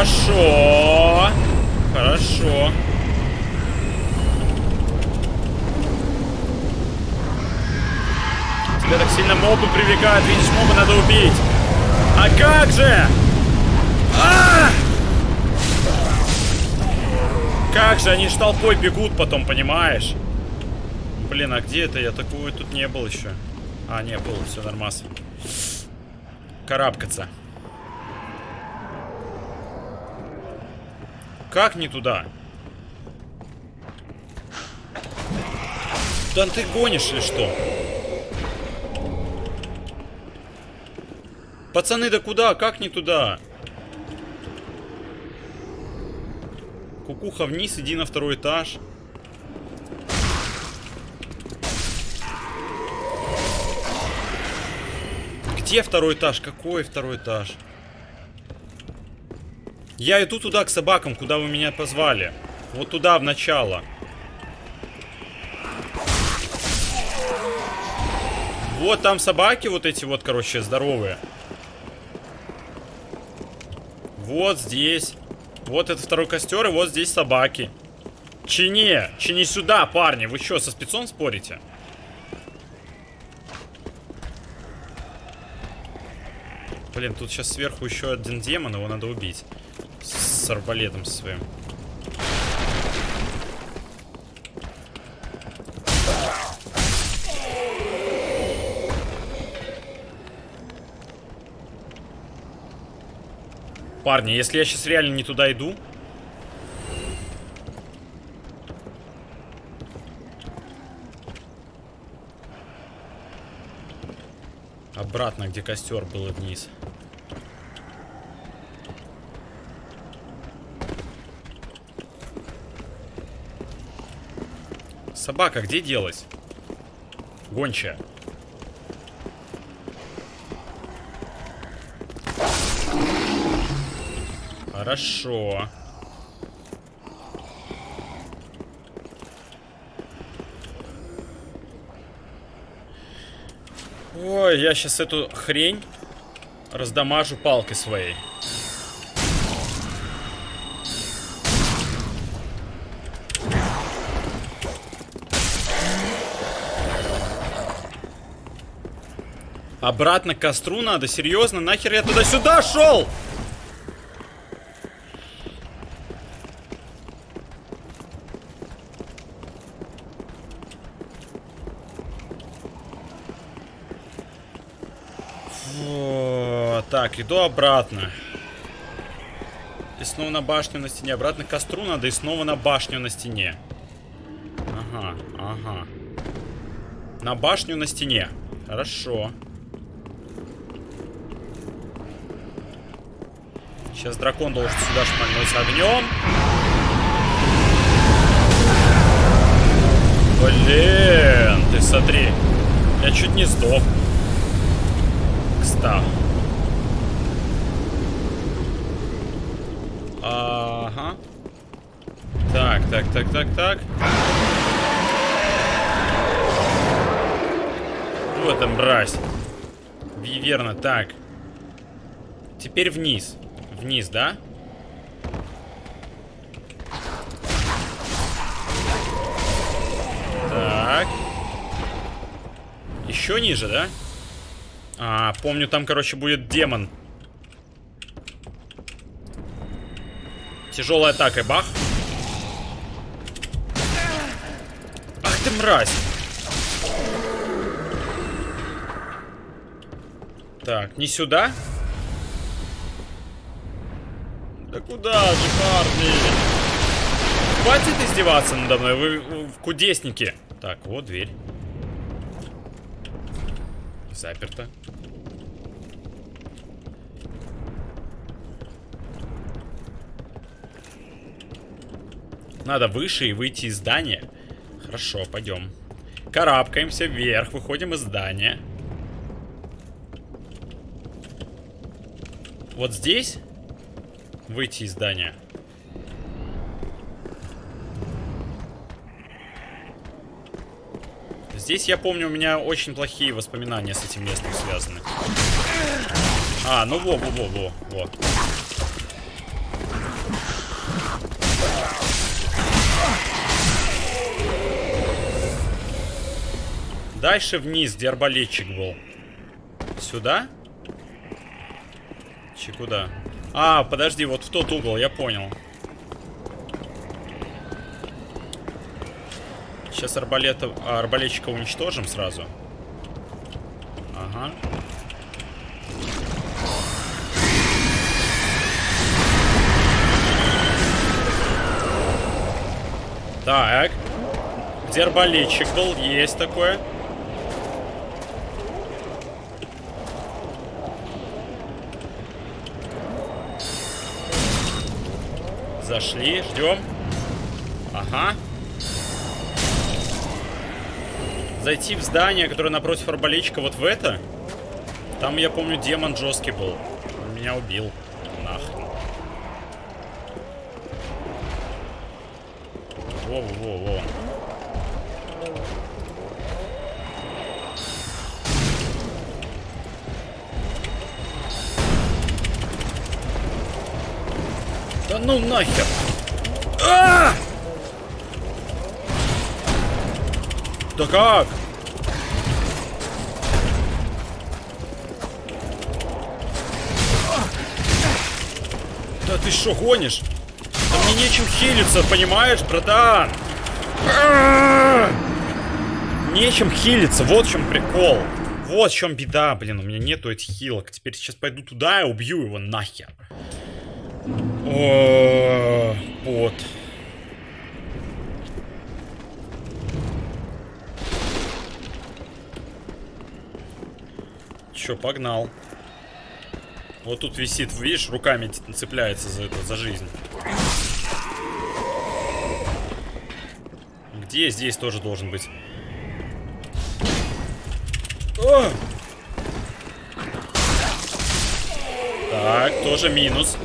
Хорошо. Хорошо. Тебя мобы привлекают. Видишь, моба надо убить. А как же? А! Как же, они ж толпой бегут потом, понимаешь? Блин, а где это? Я такую тут не был еще. А, не был, все нормально. Карабкаться. Как не туда? Да ты гонишь или что? Пацаны, да куда? Как не туда? Кукуха вниз, иди на второй этаж. Где второй этаж? Какой второй этаж? Я иду туда, к собакам, куда вы меня позвали. Вот туда, в начало. Вот там собаки вот эти вот, короче, здоровые. Вот здесь. Вот это второй костер, и вот здесь собаки. Чини! Чини сюда, парни! Вы что, со спецом спорите? Блин, тут сейчас сверху еще один демон, его надо убить. С арбалетом своим. Парни, если я сейчас реально не туда иду... Обратно, где костер был вниз. Собака где делась? Гончая. Хорошо. Ой, я сейчас эту хрень раздамажу палкой своей. Обратно к костру надо? Серьезно? Нахер я туда-сюда шел? Фу, так, иду обратно. И снова на башню на стене. Обратно к костру надо и снова на башню на стене. Ага, ага. На башню на стене. Хорошо. Сейчас дракон должен сюда шмальнуть огнем. Блин, ты смотри. Я чуть не сдох. Кстати. Ага. Так, так, так, так, так. Вот там мразь. Верно, так. Теперь вниз. Вниз, да? Так. Еще ниже, да? А, помню, там, короче, будет демон. Тяжелая атака, бах. Ах ты мразь. Так, не сюда. Да куда же, парни? Хватит издеваться надо мной, вы в кудесники. Так, вот дверь. Заперто. Надо выше и выйти из здания. Хорошо, пойдем. Карабкаемся вверх, выходим из здания. Вот здесь выйти из здания. Здесь, я помню, у меня очень плохие воспоминания с этим местом связаны. А, ну во-во-во-во. во. Дальше вниз, где арбалетчик был. Сюда? Че куда? А, подожди, вот в тот угол, я понял. Сейчас арбалета, арбалетчика уничтожим сразу. Ага. Так. Где арбалетчик был? Есть такое. Зашли, ждем. Ага. Зайти в здание, которое напротив арбалетчика, вот в это. Там, я помню, демон жесткий был. Он меня убил. Нахрен. Во-во-во-во. Да ну нахер! А! Да как? Да ты что, гонишь? Да мне нечем хилиться, понимаешь, братан? А! Нечем хилиться, вот в чем прикол. Вот в чем беда, блин, у меня нету этих хилок. Теперь сейчас пойду туда и убью его нахер. О, вот. Чё, погнал. Вот тут висит, видишь, руками цепляется за это, за жизнь. Где здесь тоже должен быть? О! Так, тоже минус.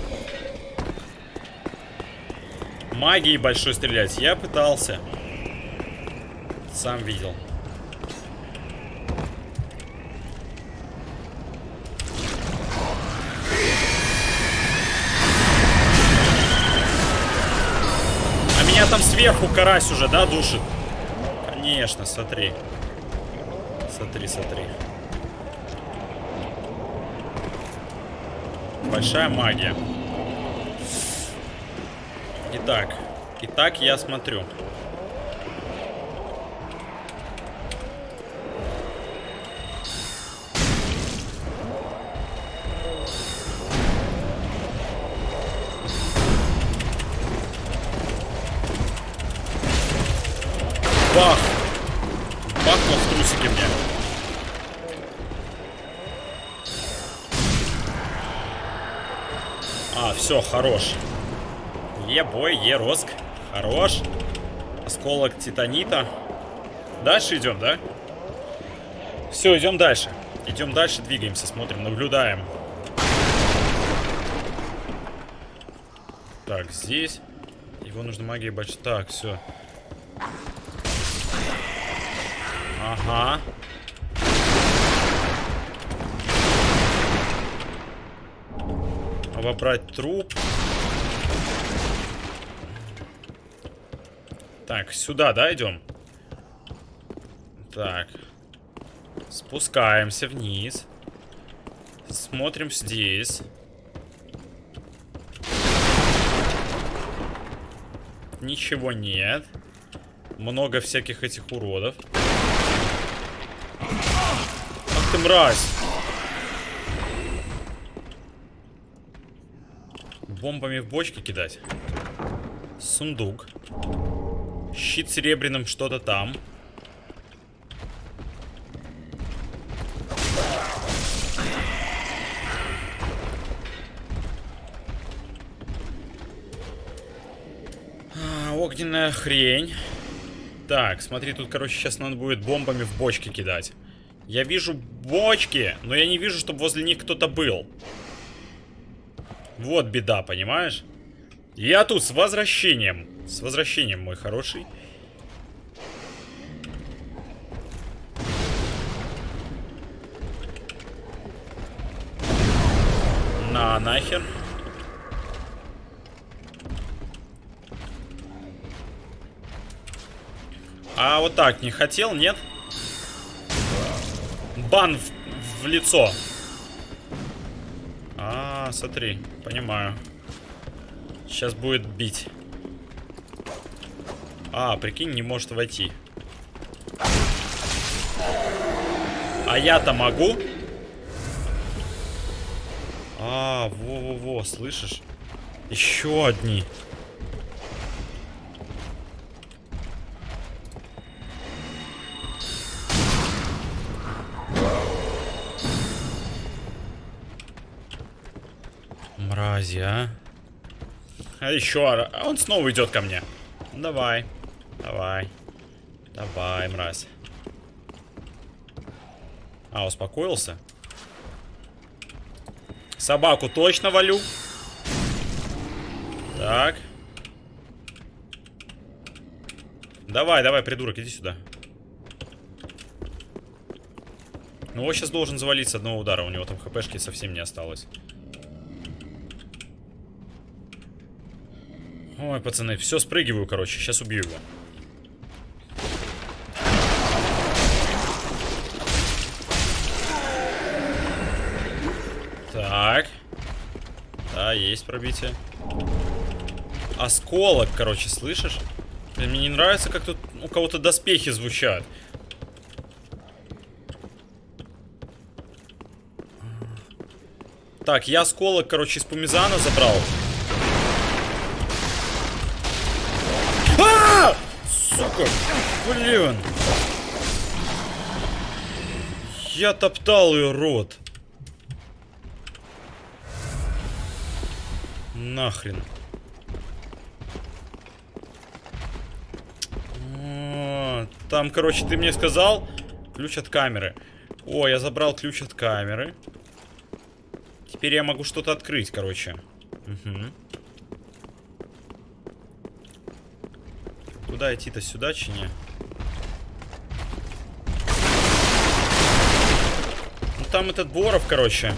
Магией большой стрелять. Я пытался. Сам видел. Сверху карась уже, да, душит? Конечно, смотри. Смотри, смотри. Большая магия. Итак, итак, я смотрю. Все, хорош. Е-бой, е-роск. Хорош. Осколок титанита. Дальше идем, да? Все, идем дальше. Идем дальше, двигаемся, смотрим, наблюдаем. Так, здесь. Его нужно магией бачить. Так, все. Ага. Вобрать труп. Так, сюда, да, идем? Так. Спускаемся вниз. Смотрим здесь. Ничего нет. Много всяких этих уродов. Ах ты мразь! Бомбами в бочки кидать. Сундук. Щит серебряным что-то там. А, огненная хрень. Так, смотри, тут, короче, сейчас надо будет бомбами в бочки кидать. Я вижу бочки, но я не вижу, чтобы возле них кто-то был. Вот беда, понимаешь? Я тут с возвращением. С возвращением, мой хороший. На, нахер. А вот так не хотел, нет? Бан в, в лицо. А, смотри, понимаю. Сейчас будет бить. А, прикинь, не может войти. А я-то могу? А, во-во-во, слышишь? Еще одни. Мрази, а? А еще, а он снова идет ко мне. Давай, давай, давай, мразь. А, успокоился? Собаку точно валю. Так. Давай, давай, придурок, иди сюда. Ну, он сейчас должен завалить с одного удара. У него там хпшки совсем не осталось. Ой, пацаны, все спрыгиваю, короче. Сейчас убью его. Так. Да, есть пробитие. Осколок, короче, слышишь? Мне не нравится, как тут у кого-то доспехи звучат. Так, я осколок, короче, из Пумизана забрал. Сука! Блин! Я топтал ее рот. Нахрен. Там, короче, ты мне сказал ключ от камеры. О, я забрал ключ от камеры. Теперь я могу что-то открыть, короче. Угу. Куда идти-то? Сюда, чи не? Ну там этот Боров, короче.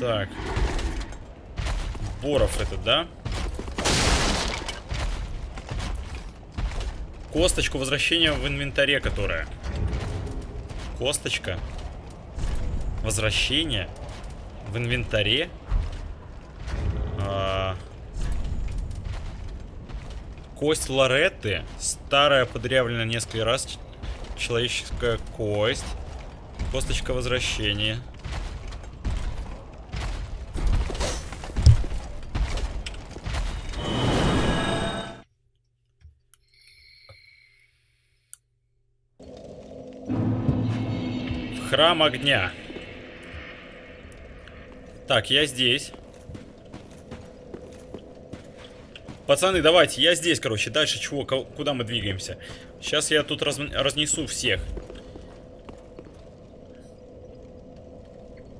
Так. Боров этот, да? Косточку возвращения в инвентаре, которая. Косточка. Возвращение в инвентаре. Кость Лоретты. Старая, подрявленная несколько раз. Человеческая кость. Косточка возвращения. В храм огня. Так, я здесь. Пацаны, давайте, я здесь, короче. Дальше чего? Куда мы двигаемся? Сейчас я тут раз- разнесу всех.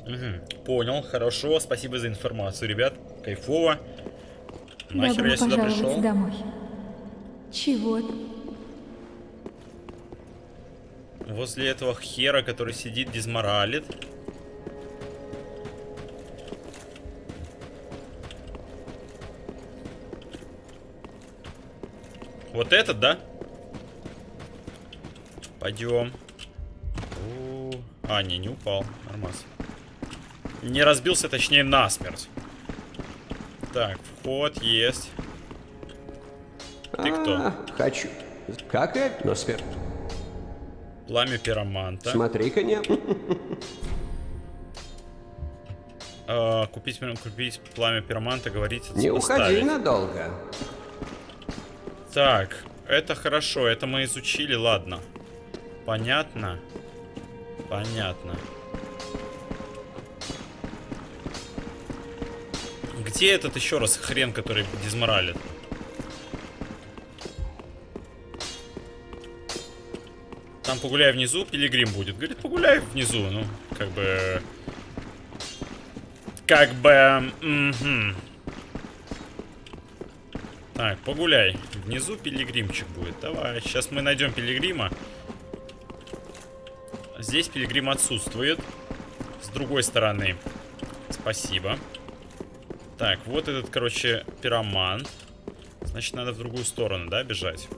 Мгм, Понял, хорошо. Спасибо за информацию, ребят. Кайфово. Нахер я сюда пришел? домой. Чего? Возле этого хера, который сидит, дизморалит. Вот этот, да? Пойдем. А, не, не упал. Нормально. Не разбился, точнее, насмерть. Так, вход есть. Ты кто? А, хочу. Как и Носфер. Пламя пироманта. Смотри-ка, не... А, купить, купить пламя пироманта, говорится, Не уходи надолго. Так, это хорошо, это мы изучили, ладно. Понятно. Понятно. Где этот еще раз хрен, который дизморалит? Там погуляй внизу, пилигрим будет. Говорит, погуляй внизу, ну, как бы... Как бы... мгм. Так, погуляй. Внизу пилигримчик будет. Давай, сейчас мы найдем пилигрима. Здесь пилигрим отсутствует. С другой стороны. Спасибо. Так, вот этот, короче, пироман. Значит, надо в другую сторону, да, бежать?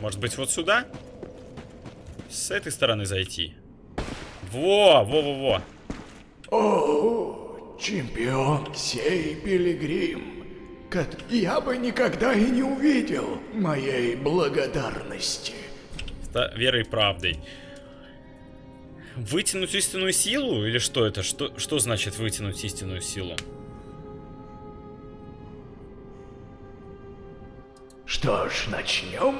Может быть, вот сюда? С этой стороны зайти. Во, во-во-во. О, чемпион сей пилигрим, как я бы никогда и не увидел моей благодарности. Ста- Верой и правдой. Вытянуть истинную силу? Или что это? Что, что значит вытянуть истинную силу? Что ж, начнем?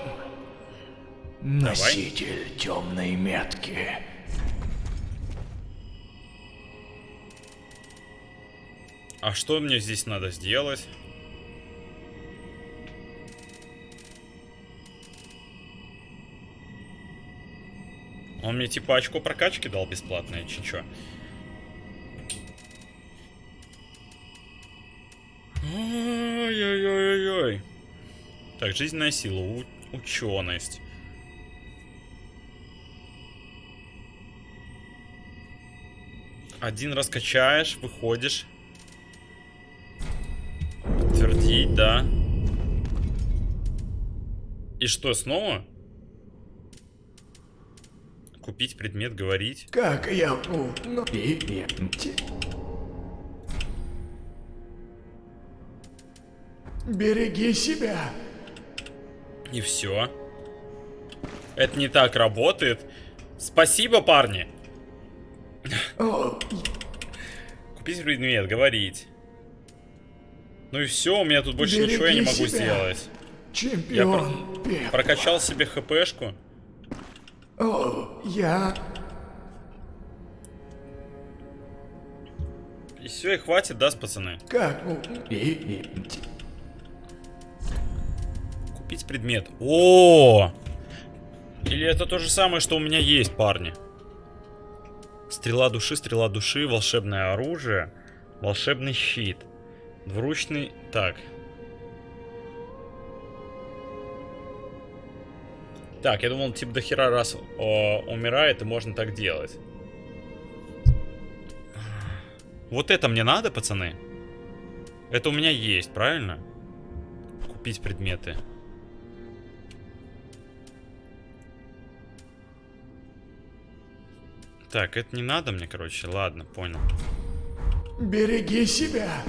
Носитель темной метки. А что мне здесь надо сделать? Он мне типа очко прокачки дал бесплатное, чи чё? Ой-ой-ой-ой. Так, жизненная сила, ученость. Один раз качаешь, выходишь. Твердить, да. И что, снова? Купить предмет, говорить. Как я ну, и Береги себя. И все. Это не так работает. Спасибо, парни. Купить предмет, говорить. Ну и все, у меня тут больше ничего я не Береги могу себя. сделать. чемпион пеп. Прокачал себе хпшку. О, я... И все, и хватит, да, пацаны? Как Купить предмет. О! Или это то же самое, что у меня есть, парни? Стрела души, стрела души, волшебное оружие, волшебный щит, двуручный... Так. Так, я думал, типа до хера раз о, умирает, и можно так делать. Вот это мне надо, пацаны? Это у меня есть, правильно? Купить предметы. Так, это не надо мне, короче. Ладно, понял. Береги себя.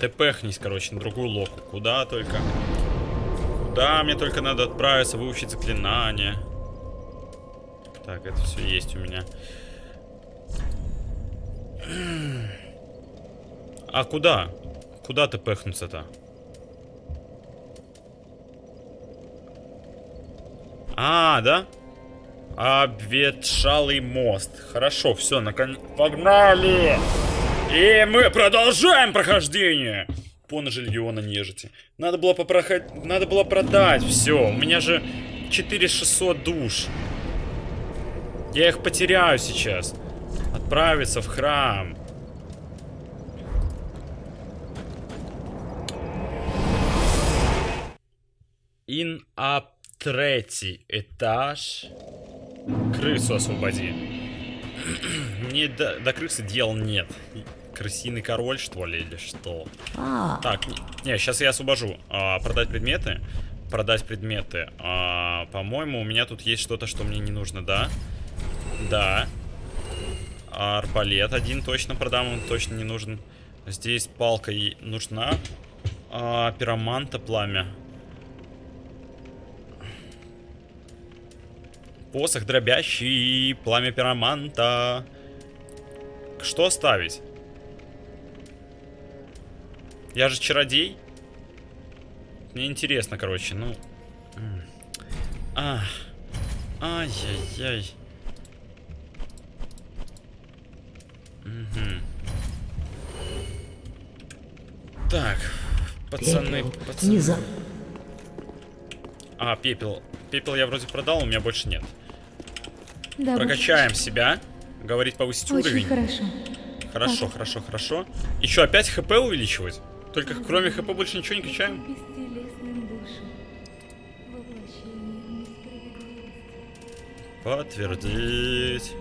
Тпхнись, короче, на другую локу. Куда только. Куда мне только надо отправиться, выучить заклинание. Так, это все есть у меня. А куда? Куда ты пехнуться-то? А, да? Обветшалый мост. Хорошо, все, наконец... Погнали! И мы продолжаем прохождение! Поножи легиона нежити. Надо было попроходить... Надо было продать все. У меня же 4600 душ. Я их потеряю сейчас. Отправиться в храм. Ин ап третий этаж. Крысу освободи. *clears throat* Мне до, до крысы дел нет. Крысиный король, что ли, или что? А, Так, не, сейчас я освобожу. А, продать предметы. Продать предметы. А, По-моему, у меня тут есть что-то, что мне не нужно, да? Да. А, Арбалет один точно продам, он точно не нужен. Здесь палка и нужна. А, пироманта пламя. Посох дробящий, пламя пироманта. Что ставить? Я же чародей. Мне интересно, короче, ну... Ах. Ай-яй-яй. Мгм. Так, пацаны, пепел, пацаны. не за... А, пепел. Пепел я вроде продал, у меня больше нет. Да, Прокачаем себя. Говорить повысить Очень уровень. хорошо. Хорошо, хорошо, хорошо. Еще опять хп увеличивать? Только кроме хп больше ничего не качаем? Подтвердить.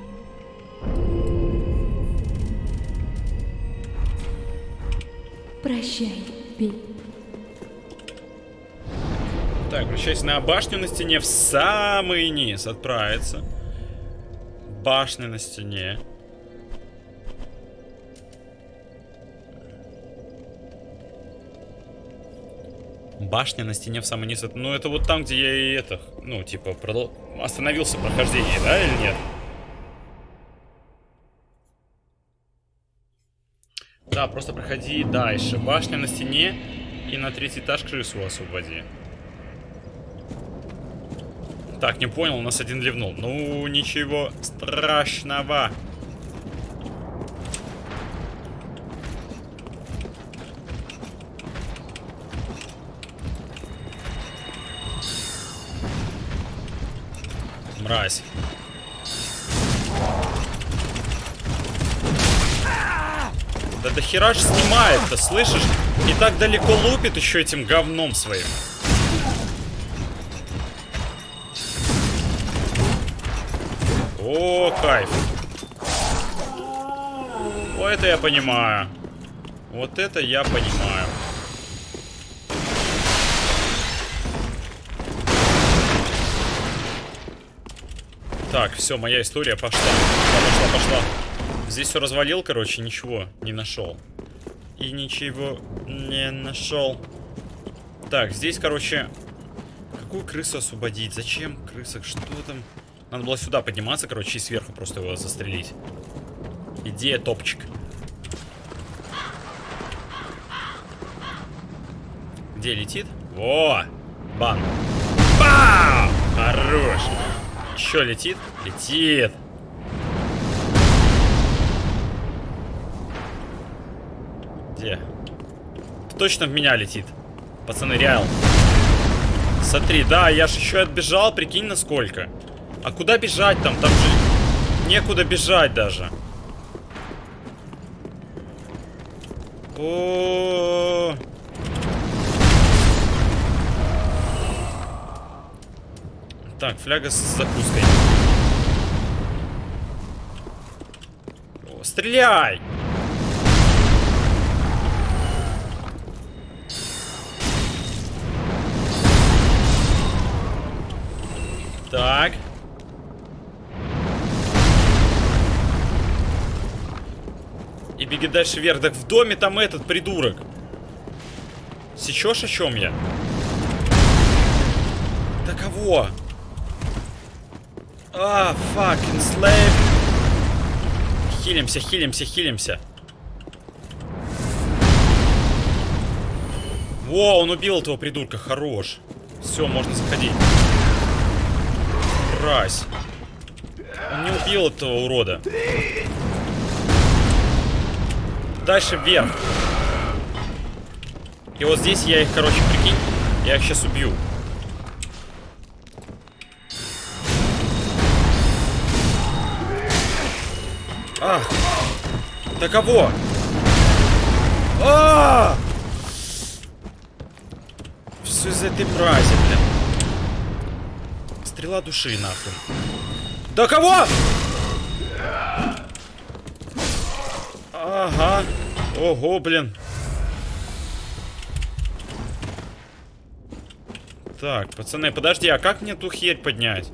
Прощай, пей. Так, возвращайся на башню на стене в самый низ. Отправиться. Башня на стене. Башня на стене в самый низ. Ну, это вот там, где я и это, ну, типа, продол- остановился прохождение, да, или нет? Да, просто проходи дальше. Башня на стене и на третий этаж крысу освободи. Так, не понял, у нас один ливнул. Ну, ничего страшного. Мразь. Да до хера ж снимает-то, слышишь? И так далеко лупит еще этим говном своим. О, кайф. О, это я понимаю. Вот это я понимаю. Так, все, моя история пошла. Пошла, пошла, пошла. Здесь все развалил, короче, ничего не нашел. И ничего не нашел. Так, здесь, короче, какую крысу освободить? Зачем крыса? Что там? Надо было сюда подниматься, короче, и сверху просто его застрелить. Идея топчик. Где летит? Во! Бан! Бау! Хорош! Еще летит? Летит! Где? Точно в меня летит. Пацаны, реал. Смотри, да, я же еще отбежал, прикинь, насколько. А куда бежать там? Там же некуда бежать даже. О, Так, фляга с закуской. О, стреляй! Так. Беги дальше вверх. Так в доме там этот придурок. Сечешь, о чем я? Да кого? А, fucking slave. Хилимся, хилимся, хилимся. Во, он убил этого придурка, хорош. Все, можно заходить. Мразь. Он не убил этого урода. Дальше вверх. И вот здесь я их, короче, прикинь, я их сейчас убью. А! Да кого? А! Все из этой мрази, блин. Стрела души, нахрен. Да кого? Ага. Ого, блин. Так, пацаны, подожди, а как мне ту херь поднять?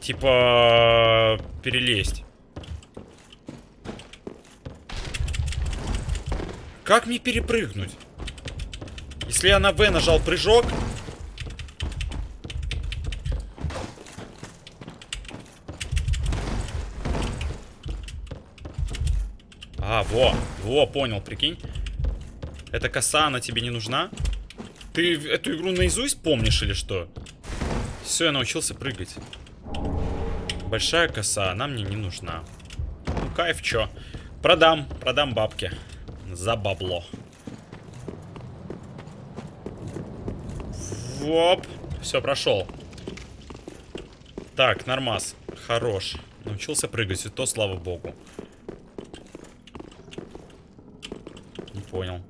Типа... Перелезть. Как мне перепрыгнуть? Если я на В нажал прыжок... А, во, во, понял, прикинь. Эта коса, она тебе не нужна? Ты эту игру наизусть помнишь или что? Все, я научился прыгать. Большая коса, она мне не нужна. Ну, кайф, чё. Продам, продам бабки. За бабло. Воп. Все, прошел. Так, нормас. Хорош. Научился прыгать, и то слава богу. Понял.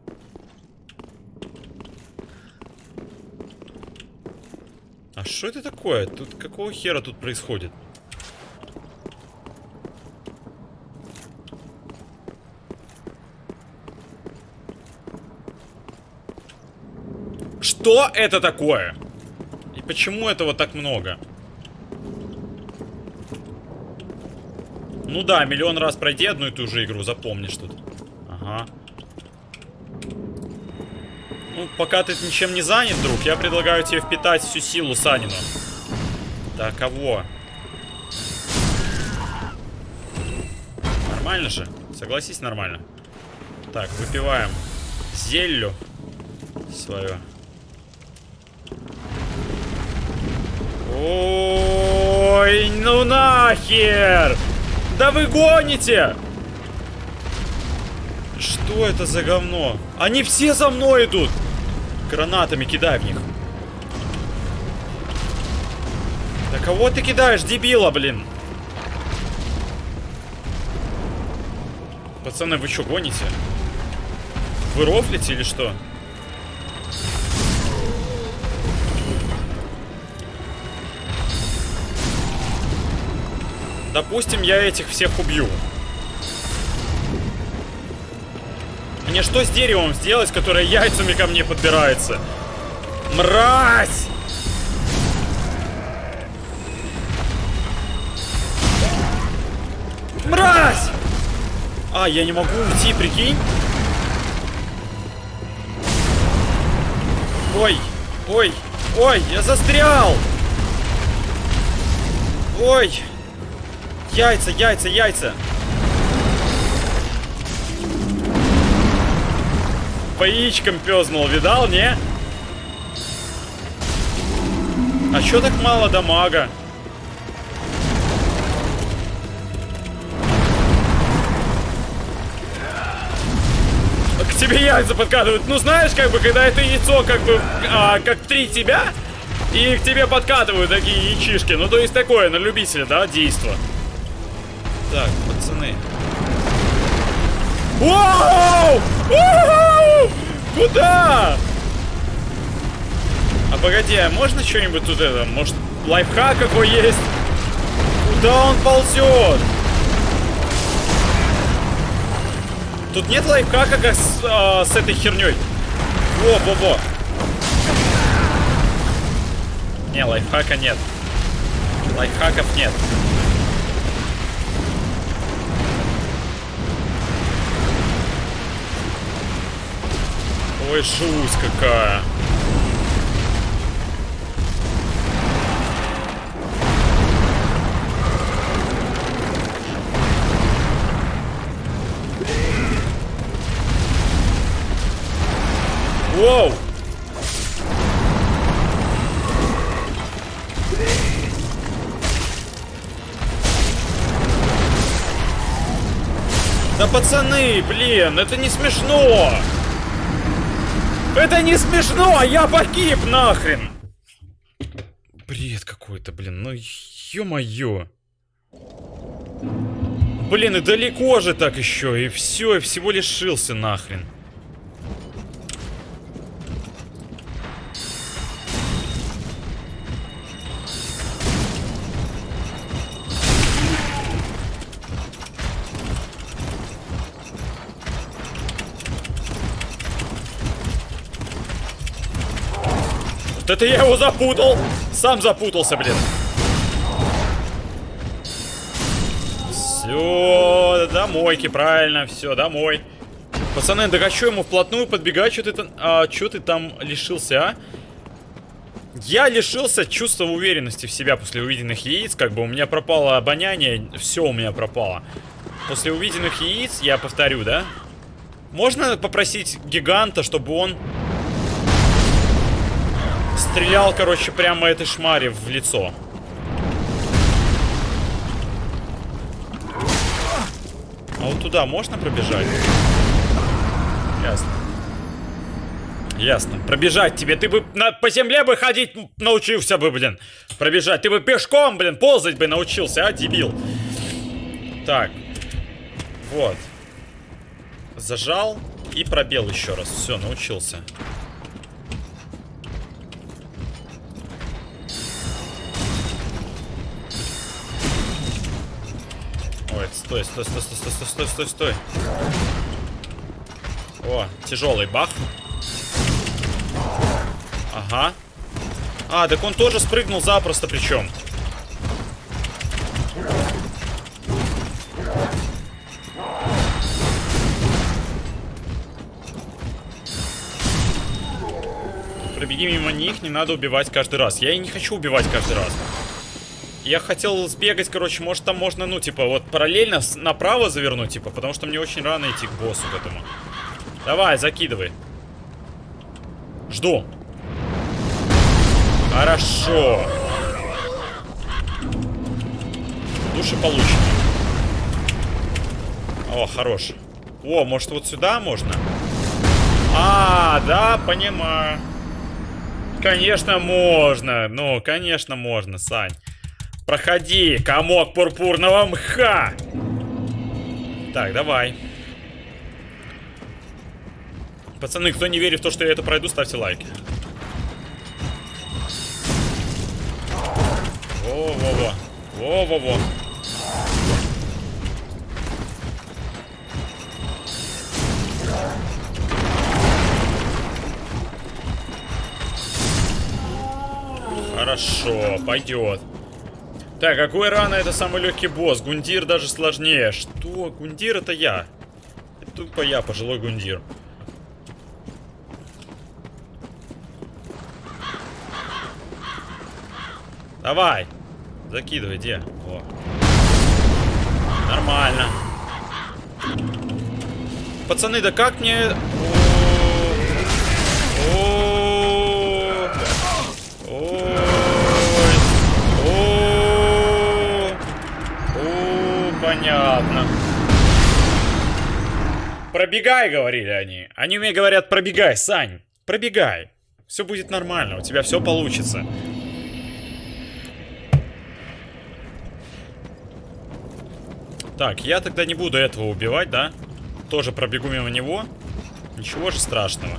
А что это такое? Тут какого хера тут происходит? Что это такое? И почему этого так много? Ну да, миллион раз пройти одну и ту же игру, запомнишь тут. Ага. Ну, пока ты ничем не занят, друг, я предлагаю тебе впитать всю силу Санину. Да кого? Нормально же? Согласись, нормально. Так, выпиваем зелью свою. Ой, ну нахер! Да вы гоните! Что это за говно? Они все за мной идут! Гранатами кидай в них. Да кого ты кидаешь, дебила, блин? Пацаны, вы что, гоните? Вы рофлите или что? Допустим, я этих всех убью. Мне что с деревом сделать, которое яйцами ко мне подбирается? Мразь! Мразь! А, я не могу уйти, прикинь? Ой, ой, ой, я застрял! Ой! Яйца, яйца, яйца! По яичкам пёзнул, видал, не? А чё так мало дамага? К тебе яйца подкатывают. Ну знаешь, как бы, когда это яйцо, как бы, а, как три тебя, и к тебе подкатывают такие яичишки. Ну, то есть такое, на любителя, да, действо. Так, пацаны. Вау! Куда? А погоди, а можно что-нибудь тут это? Может, лайфхак какой есть? Куда он ползет? Тут нет лайфхака, как с, а, с этой херней. Во-во-во. Не, лайфхака нет. Лайфхаков нет. Ой, шусь какая. Воу! Да пацаны, блин, это не смешно! Это не смешно, я погиб нахрен! Бред какой-то, блин, ну ё-моё. Блин, и далеко же так еще, и все, и всего лишился нахрен. Это я его запутал! Сам запутался, блин. Все, домойки, правильно, все, домой. Пацаны, да хочу ему вплотную подбегать, что ты там, а, что ты там лишился, а? Я лишился чувства уверенности в себя после увиденных яиц, как бы у меня пропало обоняние, все у меня пропало. После увиденных яиц, я повторю, да? Можно попросить гиганта, чтобы он стрелял, короче, прямо этой шмаре в лицо? А вот туда можно пробежать? Ясно. Ясно. Пробежать тебе. Ты бы на, по земле бы ходить научился бы, блин. Пробежать. Ты бы пешком, блин, ползать бы научился, а, дебил. Так. Вот. Зажал и пробел еще раз. Все, научился. Ой, стой, стой, стой, стой, стой, стой, стой, стой, стой. О, тяжелый бах. Ага. А, так он тоже спрыгнул запросто причем. Пробеги мимо них, не надо убивать каждый раз. Я и не хочу убивать каждый раз. Я хотел сбегать, короче, может там можно, ну, типа, вот параллельно направо завернуть, типа, потому что мне очень рано идти к боссу к этому. Давай, закидывай. Жду. Хорошо. Души получены. О, хорош. О, может вот сюда можно? А, да, понимаю. Конечно, можно. Ну, конечно, можно, Сань. Проходи, комок пурпурного мха. Так, давай. Пацаны, кто не верит в то, что я это пройду, ставьте лайки. Во-во-во. Во-во-во. Хорошо, пойдет. Так, какой рано это самый легкий босс? Гундир даже сложнее. Что? Гундир это я. Это тупо я, пожилой Гундир. Давай. Закидывай, где? О. Нормально. Пацаны, да как мне... О, Ой. О, понятно. Пробегай, говорили они. Они мне говорят, пробегай, Сань. Пробегай. Все будет нормально, у тебя все получится. Так, я тогда не буду этого убивать, да? Тоже пробегу мимо него. Ничего же страшного.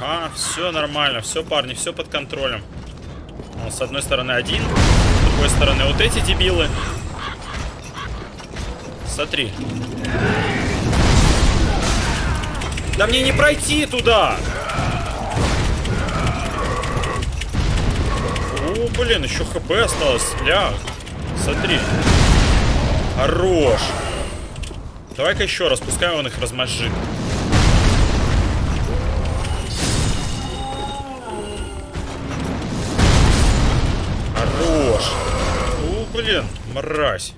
Ага, все нормально, все, парни, все под контролем. Он с одной стороны один, с другой стороны вот эти дебилы. Смотри. Да мне не пройти туда! О, блин, еще хп осталось. Ля, смотри. Хорош. Давай-ка еще раз, пускай он их размозжит. Хорош. блин, мразь.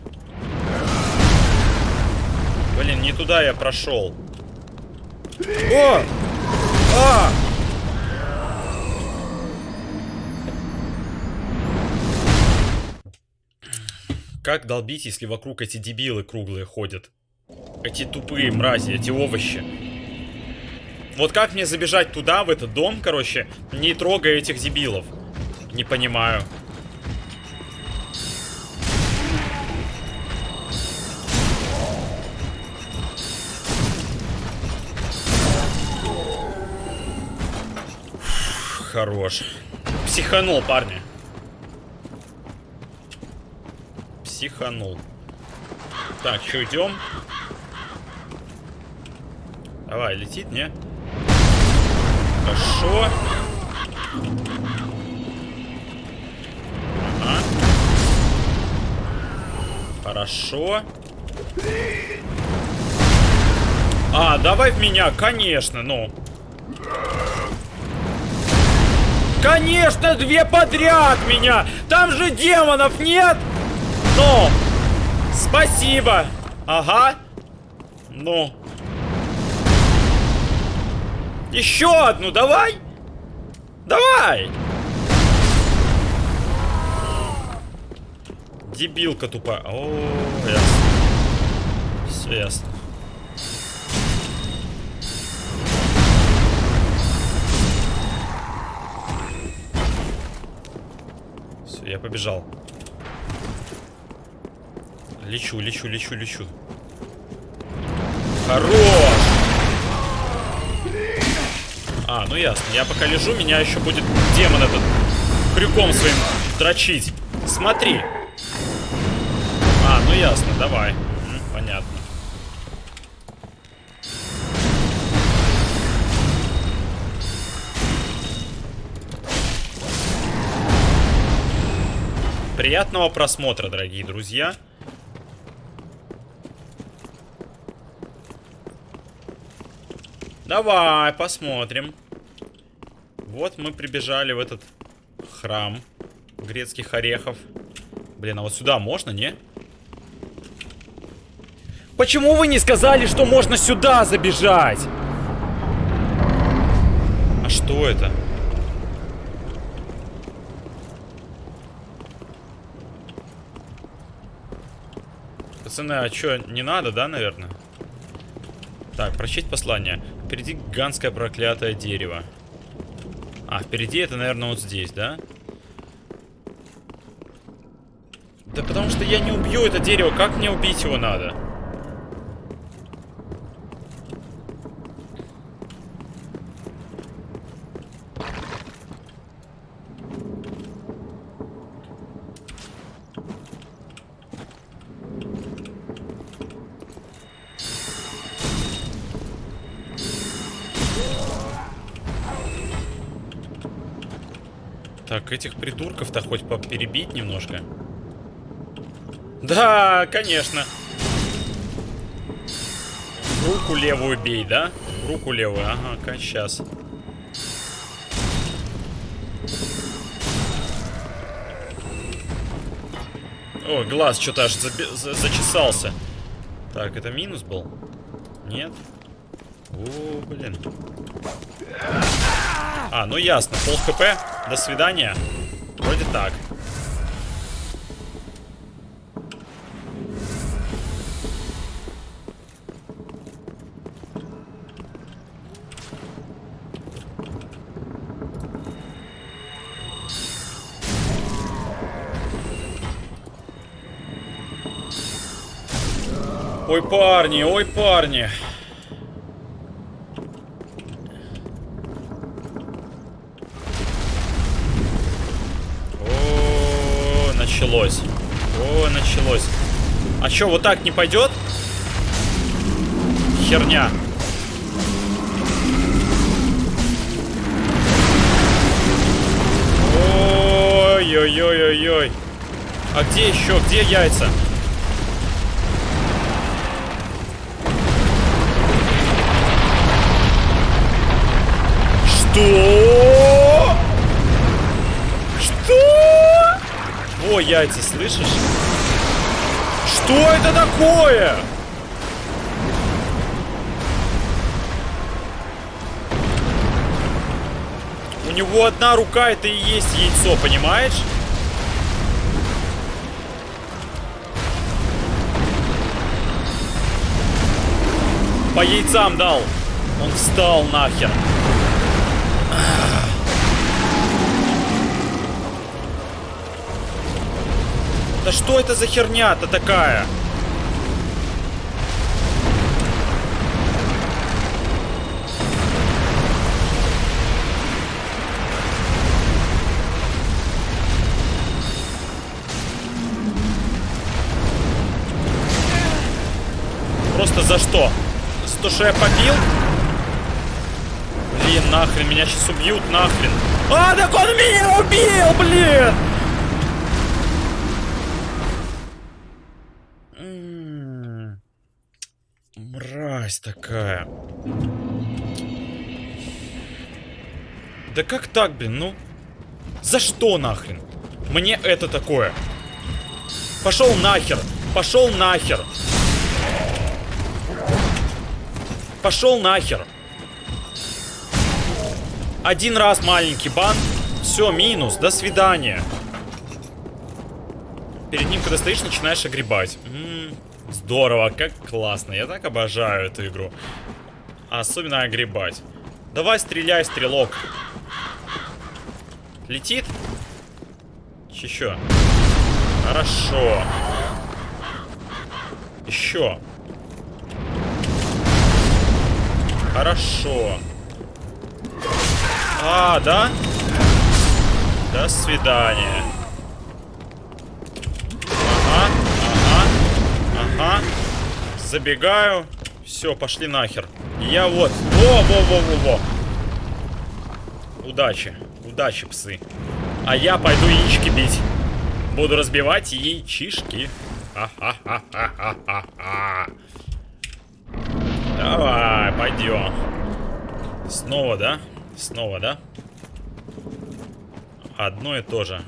Блин, не туда я прошел. О! А! Как долбить, если вокруг эти дебилы круглые ходят? Эти тупые мрази, эти овощи. Вот как мне забежать туда, в этот дом, короче, не трогая этих дебилов? Не понимаю. Хорош. Психанул, парни. Психанул. Так, что, идем? Давай, летит, не? Хорошо. Ага. Хорошо. А, давай в меня, конечно, ну. Конечно, две подряд меня! Там же демонов нет! Ну! Спасибо! Ага. Ну. Еще одну, давай! Давай! Дебилка тупая. О, ясно. Все ясно. Я побежал. Лечу, лечу, лечу, лечу. Хорош! А, ну ясно. Я пока лежу, меня еще будет демон этот крюком своим дрочить. Смотри. А, ну ясно, давай. Приятного просмотра, дорогие друзья. Давай, посмотрим. Вот мы прибежали в этот храм грецких орехов. Блин, а вот сюда можно, не? Почему вы не сказали, что можно сюда забежать? А что это? Пацаны, а что, не надо, да, наверное? Так, прочесть послание. Впереди гигантское проклятое дерево. А, впереди это, наверное, вот здесь, да? Да потому что я не убью это дерево. Как мне убить его надо? Так, этих придурков-то хоть перебить немножко. Да, конечно. Руку левую бей, да? Руку левую, ага, сейчас. О, глаз что-то аж за за зачесался. Так, это минус был? Нет? О, блин. А, ну ясно, пол хп. До свидания. Вроде так. Ой, парни, ой, парни. О, началось. О, началось. А чё, вот так не пойдет? Херня. Ой-ой-ой-ой-ой. А где еще? Где яйца? Что? Что? О, яйца, слышишь? Что это такое? У него одна рука, это и есть яйцо, понимаешь? По яйцам дал. Он встал нахер. Что это за херня-то такая? Просто за что? За то, что я побил? Блин, нахрен, меня сейчас убьют, нахрен. А, так он меня убил, блин! М, Мразь такая. Да как так, блин, ну? За что нахрен? Мне это такое. Пошел нахер. Пошел нахер. Пошел нахер. Один раз маленький бан. Все, минус. До свидания. Перед ним, когда стоишь, начинаешь огребать. М, здорово, как классно. Я так обожаю эту игру. Особенно огребать. Давай стреляй, стрелок. Летит? Еще. Хорошо. Еще. Хорошо. А, да? До свидания. Ага. Забегаю. Все, пошли нахер. Я вот. Во, во, во, во, во. Удачи. Удачи, псы. А я пойду яички бить. Буду разбивать яичишки. Ха-ха-ха-ха-ха-ха. Давай, пойдем. Снова, да? Снова, да? Одно и то же.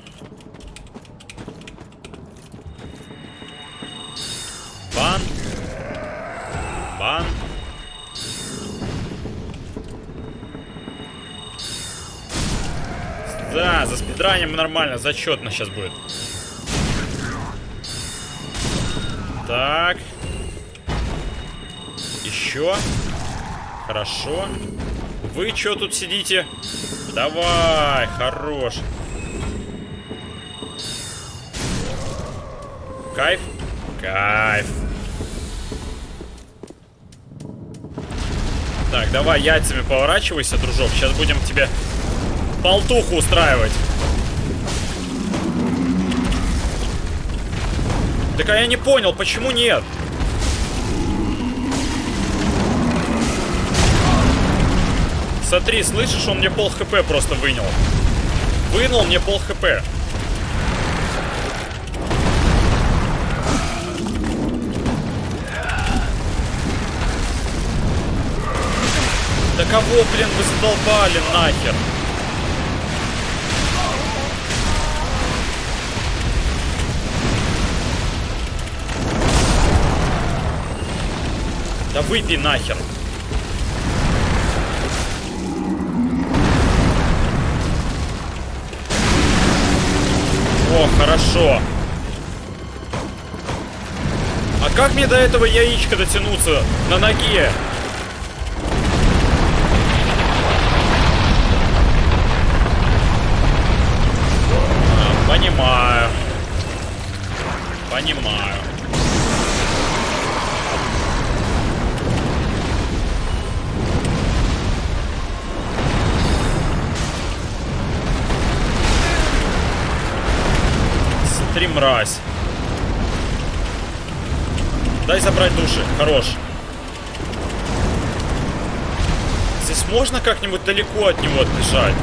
Бан. Бан. Да, за спидранием нормально, зачетно сейчас будет. Так. Еще. Хорошо. Вы что тут сидите? Давай, хорош. Кайф? Кайф. Так, давай яйцами поворачивайся, дружок. Сейчас будем тебе болтуху устраивать. Так а я не понял, почему нет? Смотри, слышишь, он мне пол хп просто вынял. Вынул мне пол хп. Да кого, блин, вы задолбали нахер? Да выпей нахер. О, хорошо. А как мне до этого яичка дотянуться на ноге? Мразь. Дай забрать души. Хорош. Здесь можно как-нибудь далеко от него отбежать?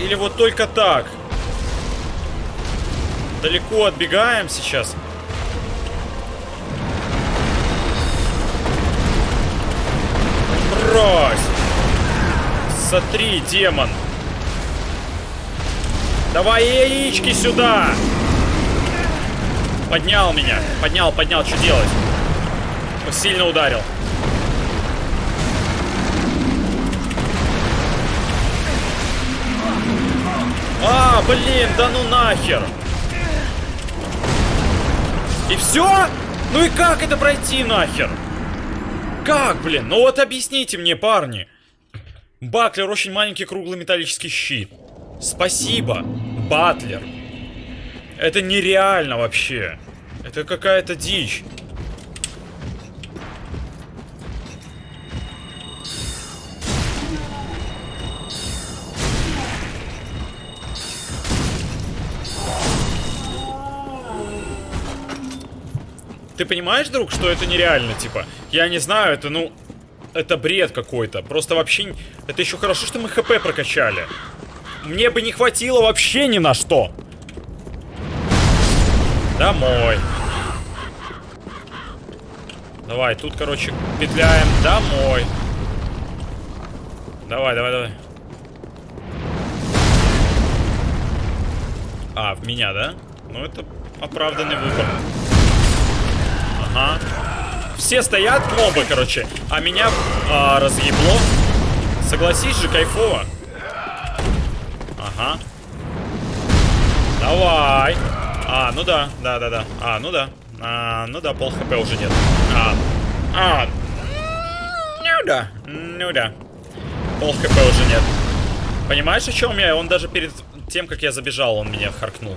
Или вот только так? Далеко отбегаем сейчас. Брось! Смотри, демон. Давай яички сюда! Поднял меня. Поднял, поднял. Что делать? Сильно ударил. А, блин, да ну нахер. И все? Ну и как это пройти нахер? Как, блин? Ну вот объясните мне, парни. Баклер очень маленький круглый металлический щит. Спасибо, Батлер. Это нереально вообще. Это какая-то дичь. Ты понимаешь, друг, что это нереально, типа? Я не знаю, это, ну... Это бред какой-то. Просто вообще... Это еще хорошо, что мы ХП прокачали. Мне бы не хватило вообще ни на что. Домой. Давай, тут, короче, петляем. Домой. Давай, давай, давай. А, в меня, да? Ну, это оправданный выбор. Ага. Все стоят мобы, короче, а меня а, разъебло. Согласись же, кайфово. Ага. Давай. А, ну да, да, да, да. А, ну да. А, ну да, пол хп уже нет. А, а. Ну да, ну да. Пол хп уже нет. Понимаешь, о чем я? Он даже перед тем, как я забежал, он меня харкнул.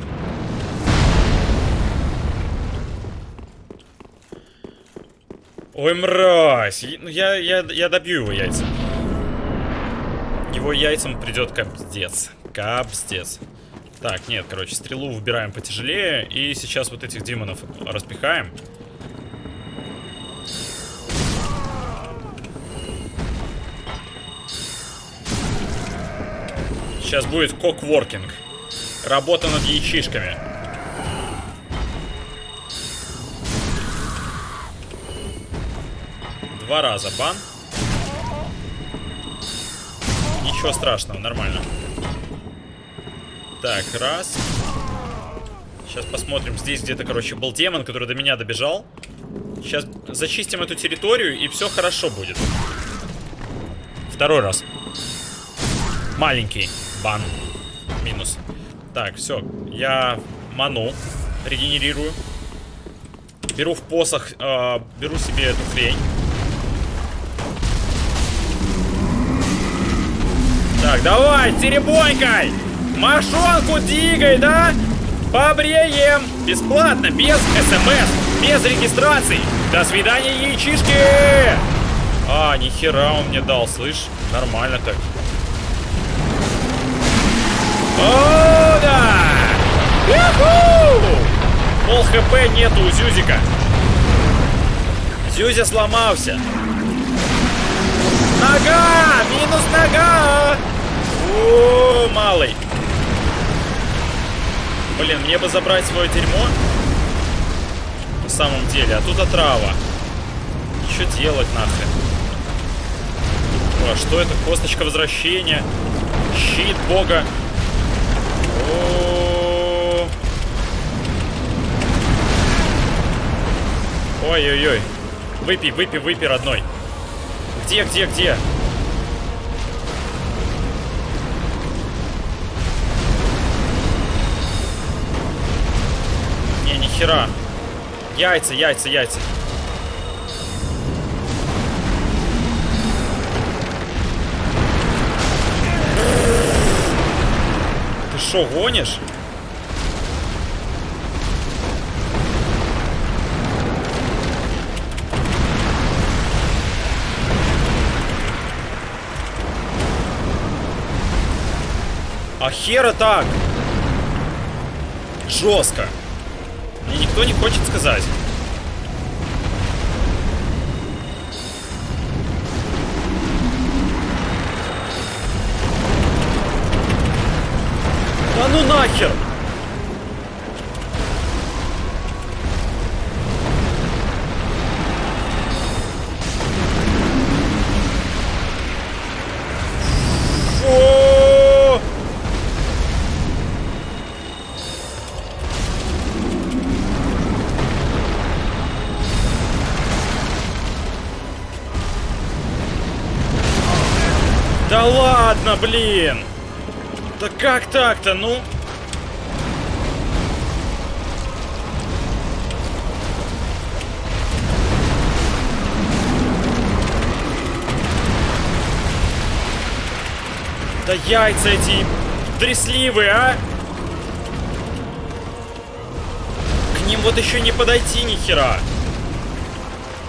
Ой, мразь. Ну, я, я, я добью его яйца. Его яйцам придет капздец. Капздец. Так, нет, короче, стрелу выбираем потяжелее. И сейчас вот этих демонов распихаем. Сейчас будет кокворкинг. Работа над яичишками. Два раза бан. Ничего страшного, нормально. Так, раз. Сейчас посмотрим. Здесь где-то, короче, был демон, который до меня добежал. Сейчас зачистим эту территорию, и все хорошо будет. Второй раз. Маленький бан. Минус. Так, все. Я ману. Регенерирую. Беру в посох, э, беру себе эту хрень. Так, давай, теребонькой! Мошонку двигай, да? Побреем! Бесплатно, без смс, без регистрации. До свидания, яичишки! А, нихера он мне дал, слышь? Нормально так. О, да! Юху! Пол хп нету у Зюзика. Зюзя сломался. Нога! Минус нога! О, малый. Блин, мне бы забрать свое дерьмо. На самом деле, а тут отрава. Что делать нахрен? А что это? Косточка возвращения. Щит бога. Ой-ой-ой. Выпей, выпей, выпей, родной. Где, где, где? Хера. Яйца, яйца, яйца. Ты шо, гонишь? А хера так? Жестко. Никто не хочет сказать. Да ну нахер! Блин! Да как так-то, ну? Да яйца эти тресливые, а! К ним вот еще не подойти ни хера.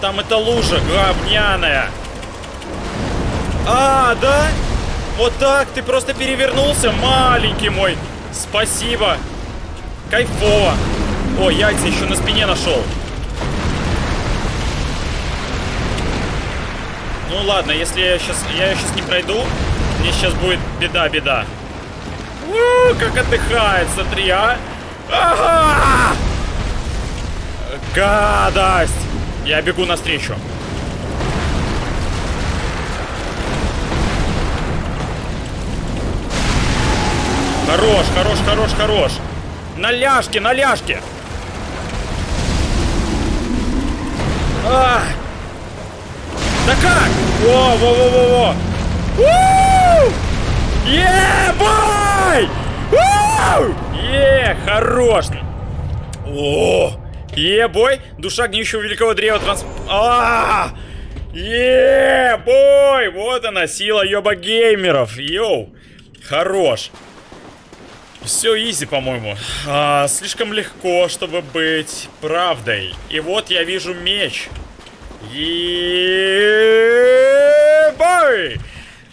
Там эта лужа говняная. А, да? Вот так ты просто перевернулся, маленький мой. Спасибо. Кайфово. О, яйца еще на спине нашел. Ну ладно, если я сейчас, я сейчас не пройду, мне сейчас будет беда-беда. Как отдыхает, смотри, а. Ага! Гадость! Я бегу навстречу. Хорош, хорош, хорош, хорош. На ляжке, на ляжке. А! Да как? Во, во, во, во, во. У! Е, хорош. О, е, бой. Душа гниющего великого древа транс... А! Е, бой! Вот она, сила ёба геймеров. Yo. Хорош. Все изи, по-моему. А, слишком легко, чтобы быть правдой. И вот я вижу меч. Ебай!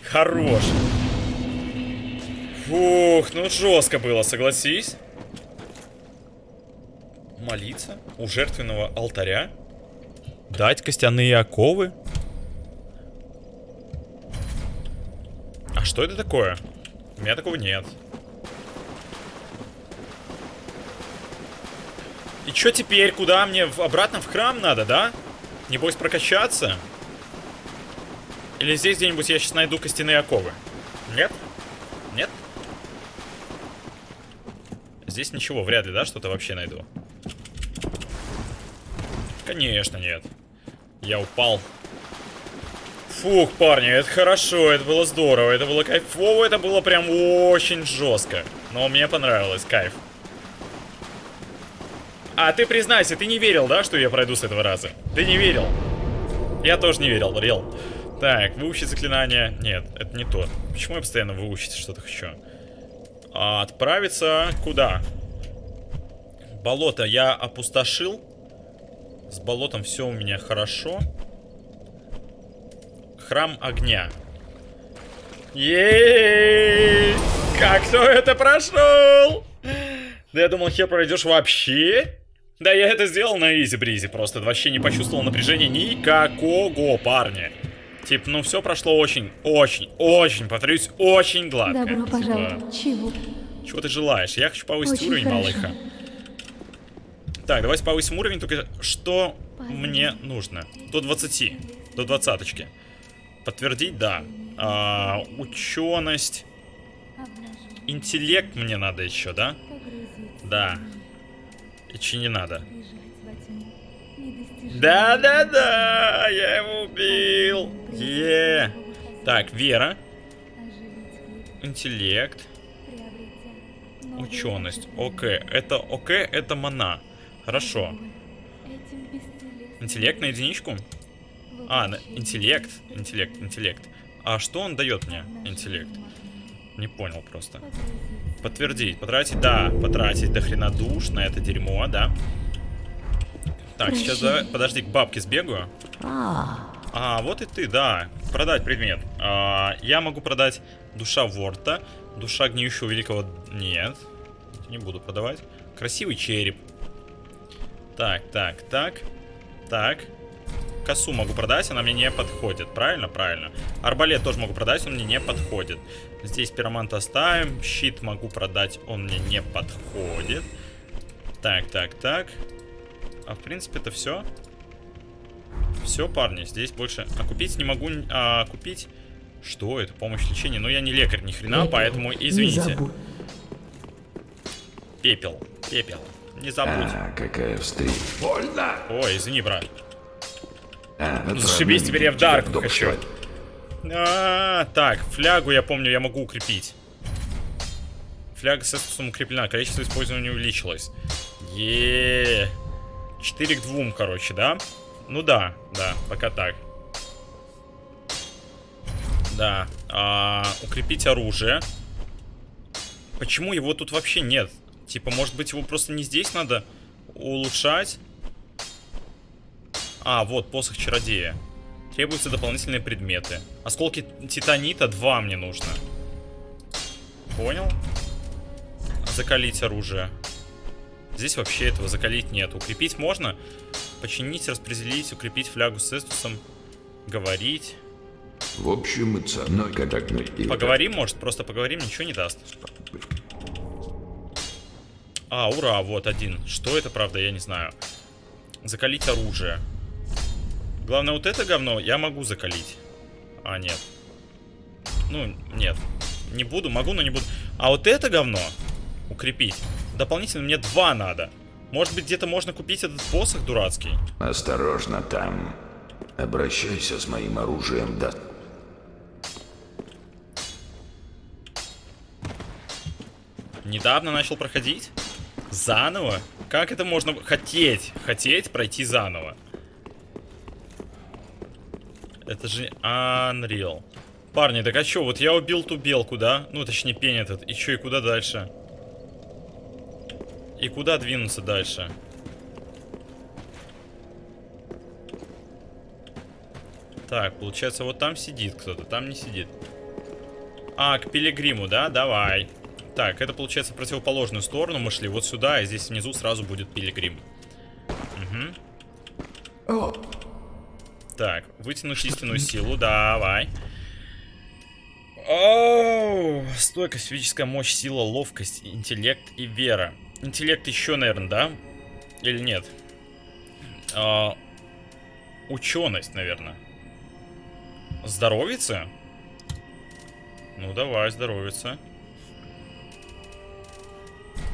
Хорош. Фух, ну жестко было, согласись. Молиться у жертвенного алтаря. Дать костяные оковы. А что это такое? У меня такого нет. И чё теперь? Куда мне? В, обратно в храм надо, да? Небось прокачаться? Или здесь где-нибудь я сейчас найду костяные оковы? Нет? Нет? Здесь ничего, вряд ли, да, что-то вообще найду? Конечно, нет. Я упал. Фух, парни, это хорошо, это было здорово, это было кайфово, это было прям очень жестко. Но мне понравилось, кайф. А ты признайся, ты не верил, да, что я пройду с этого раза? Ты не верил. Я тоже не верил, рел. Так, выучить заклинание. Нет, это не то. Почему я постоянно выучить что-то хочу? А, отправиться куда? Болото я опустошил. С болотом все у меня хорошо. Храм огня. Ей! Как кто это прошел? Да я думал, хер пройдешь вообще. Да я это сделал на изи-бризе, просто вообще не почувствовал напряжения никакого, парня. Типа, ну все прошло очень, очень, очень, повторюсь, очень гладко. Добро Типа, пожаловать. Чего? чего ты желаешь? Я хочу повысить Очень уровень, хорошо. малыха. Так, давайте повысим уровень, только что мне нужно? До 20, до двадцаточки. Подтвердить, да. А, ученость. Интеллект мне надо еще, да? Да. И че не надо? Да-да-да, я его убил. Е. Так, вера, интеллект, ученость. Окей, это окей, это мана. Хорошо. Интеллект на единичку? А, на- интеллект, интеллект, интеллект. А что он дает мне, интеллект? Не понял просто. Подтвердить, потратить, да, потратить до хрена душ на это дерьмо, да. Так, сейчас давай, подожди, к бабке сбегаю. А, вот и ты, да. Продать предмет. А, я могу продать душа Ворта, душа гниющего великого... Нет, не буду продавать. Красивый череп. Так, так, так, так. Косу могу продать, она мне не подходит. Правильно? Правильно. Арбалет тоже могу продать, он мне не подходит. Здесь пиромант оставим. Щит могу продать, он мне не подходит. Так, так, так. А в принципе это все. Все, парни, здесь больше... А купить не могу... А, купить... Что это? Помощь лечения? Ну, я не лекарь ни хрена, поэтому извините. Пепел. Пепел. Не забудь. А, какая встреча. Больно! Ой, извини, брат. А, Ну, зашибись, теперь я в дом хочу. А, так, флягу я помню, я могу укрепить. Фляга с эстусом укреплена, количество использования увеличилось. е 4 к 2, короче, да? Ну да, да, пока так. Да. А, укрепить оружие. Почему его тут вообще нет? Типа, может быть, его просто не здесь надо улучшать? А, вот, посох чародея. Требуются дополнительные предметы. Осколки титанита 2 мне нужно. Понял? Закалить оружие. Здесь вообще этого закалить нет. Укрепить можно. Починить, распределить, укрепить флягу с эстусом. Говорить. В общем и целом, когда Поговорим, может, просто поговорим, ничего не даст. А, ура, вот один. Что это, правда, я не знаю. Закалить оружие. Главное, вот это говно я могу закалить. А, нет. Ну, нет. Не буду, могу, но не буду. А вот это говно укрепить. Дополнительно мне два надо. Может быть, где-то можно купить этот посох дурацкий? Осторожно там. Обращайся с моим оружием, да. Недавно начал проходить? Заново? Как это можно хотеть? Хотеть пройти заново? Это же Unreal. Парни, так а чё, вот я убил ту белку, да? Ну, точнее, пень этот. И чё, и куда дальше? И куда двинуться дальше? Так, получается, вот там сидит кто-то, там не сидит. А, к пилигриму, да? Давай. Так, это получается противоположную сторону мы шли. Вот сюда, и здесь внизу сразу будет пилигрим. Угу. Так, вытянуть истинную силу, давай. Оу, стойкость, физическая мощь, сила, ловкость, интеллект и вера. Интеллект еще, наверное, да? Или нет? А, ученость, наверное. Здоровица? Ну, давай, здоровица.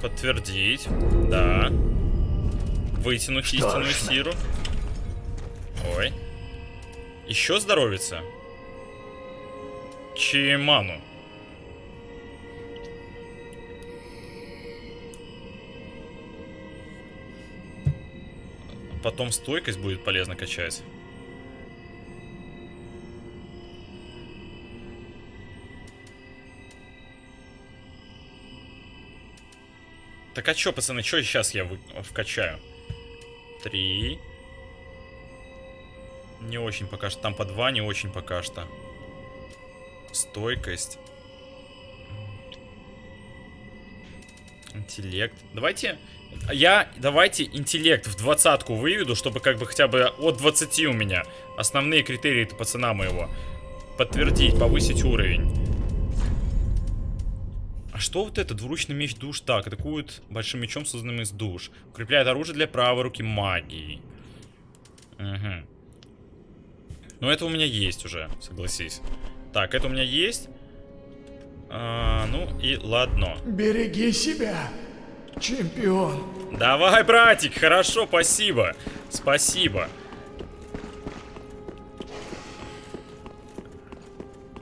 Подтвердить. Да. Вытянуть истинную силу. Ой. Еще здоровится? Чиману. Потом стойкость будет полезно качать. Так а чё, пацаны, чё сейчас я вы... вкачаю? Три. Не очень пока что. Там по два, не очень пока что. Стойкость. Интеллект. Давайте... Я, давайте интеллект в двадцатку выведу, чтобы как бы хотя бы от 20 у меня. Основные критерии это пацана моего. Подтвердить, повысить уровень. А что вот это? Двуручный меч душ. Так, атакует большим мечом, созданным из душ. Укрепляет оружие для правой руки магии. Угу. Ну, это у меня есть уже, согласись. Так, это у меня есть. А, ну и ладно. береги себя, чемпион. Давай, братик, хорошо, спасибо. Спасибо.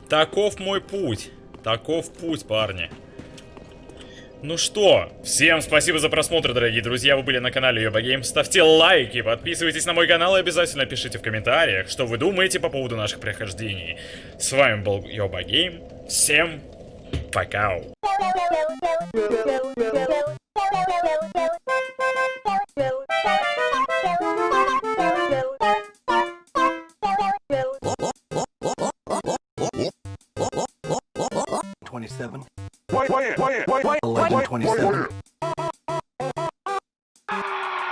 Таков мой путь. Таков путь, парни. Ну что, всем спасибо за просмотр, дорогие друзья. Вы были на канале Йоба Гейм. Ставьте лайки, подписывайтесь на мой канал и обязательно пишите в комментариях, что вы думаете по поводу наших прохождений. С вами был Йоба Гейм. Всем пока. Twenty-seven. Wait, wait, wait, wait, wait, eleven twenty-seven.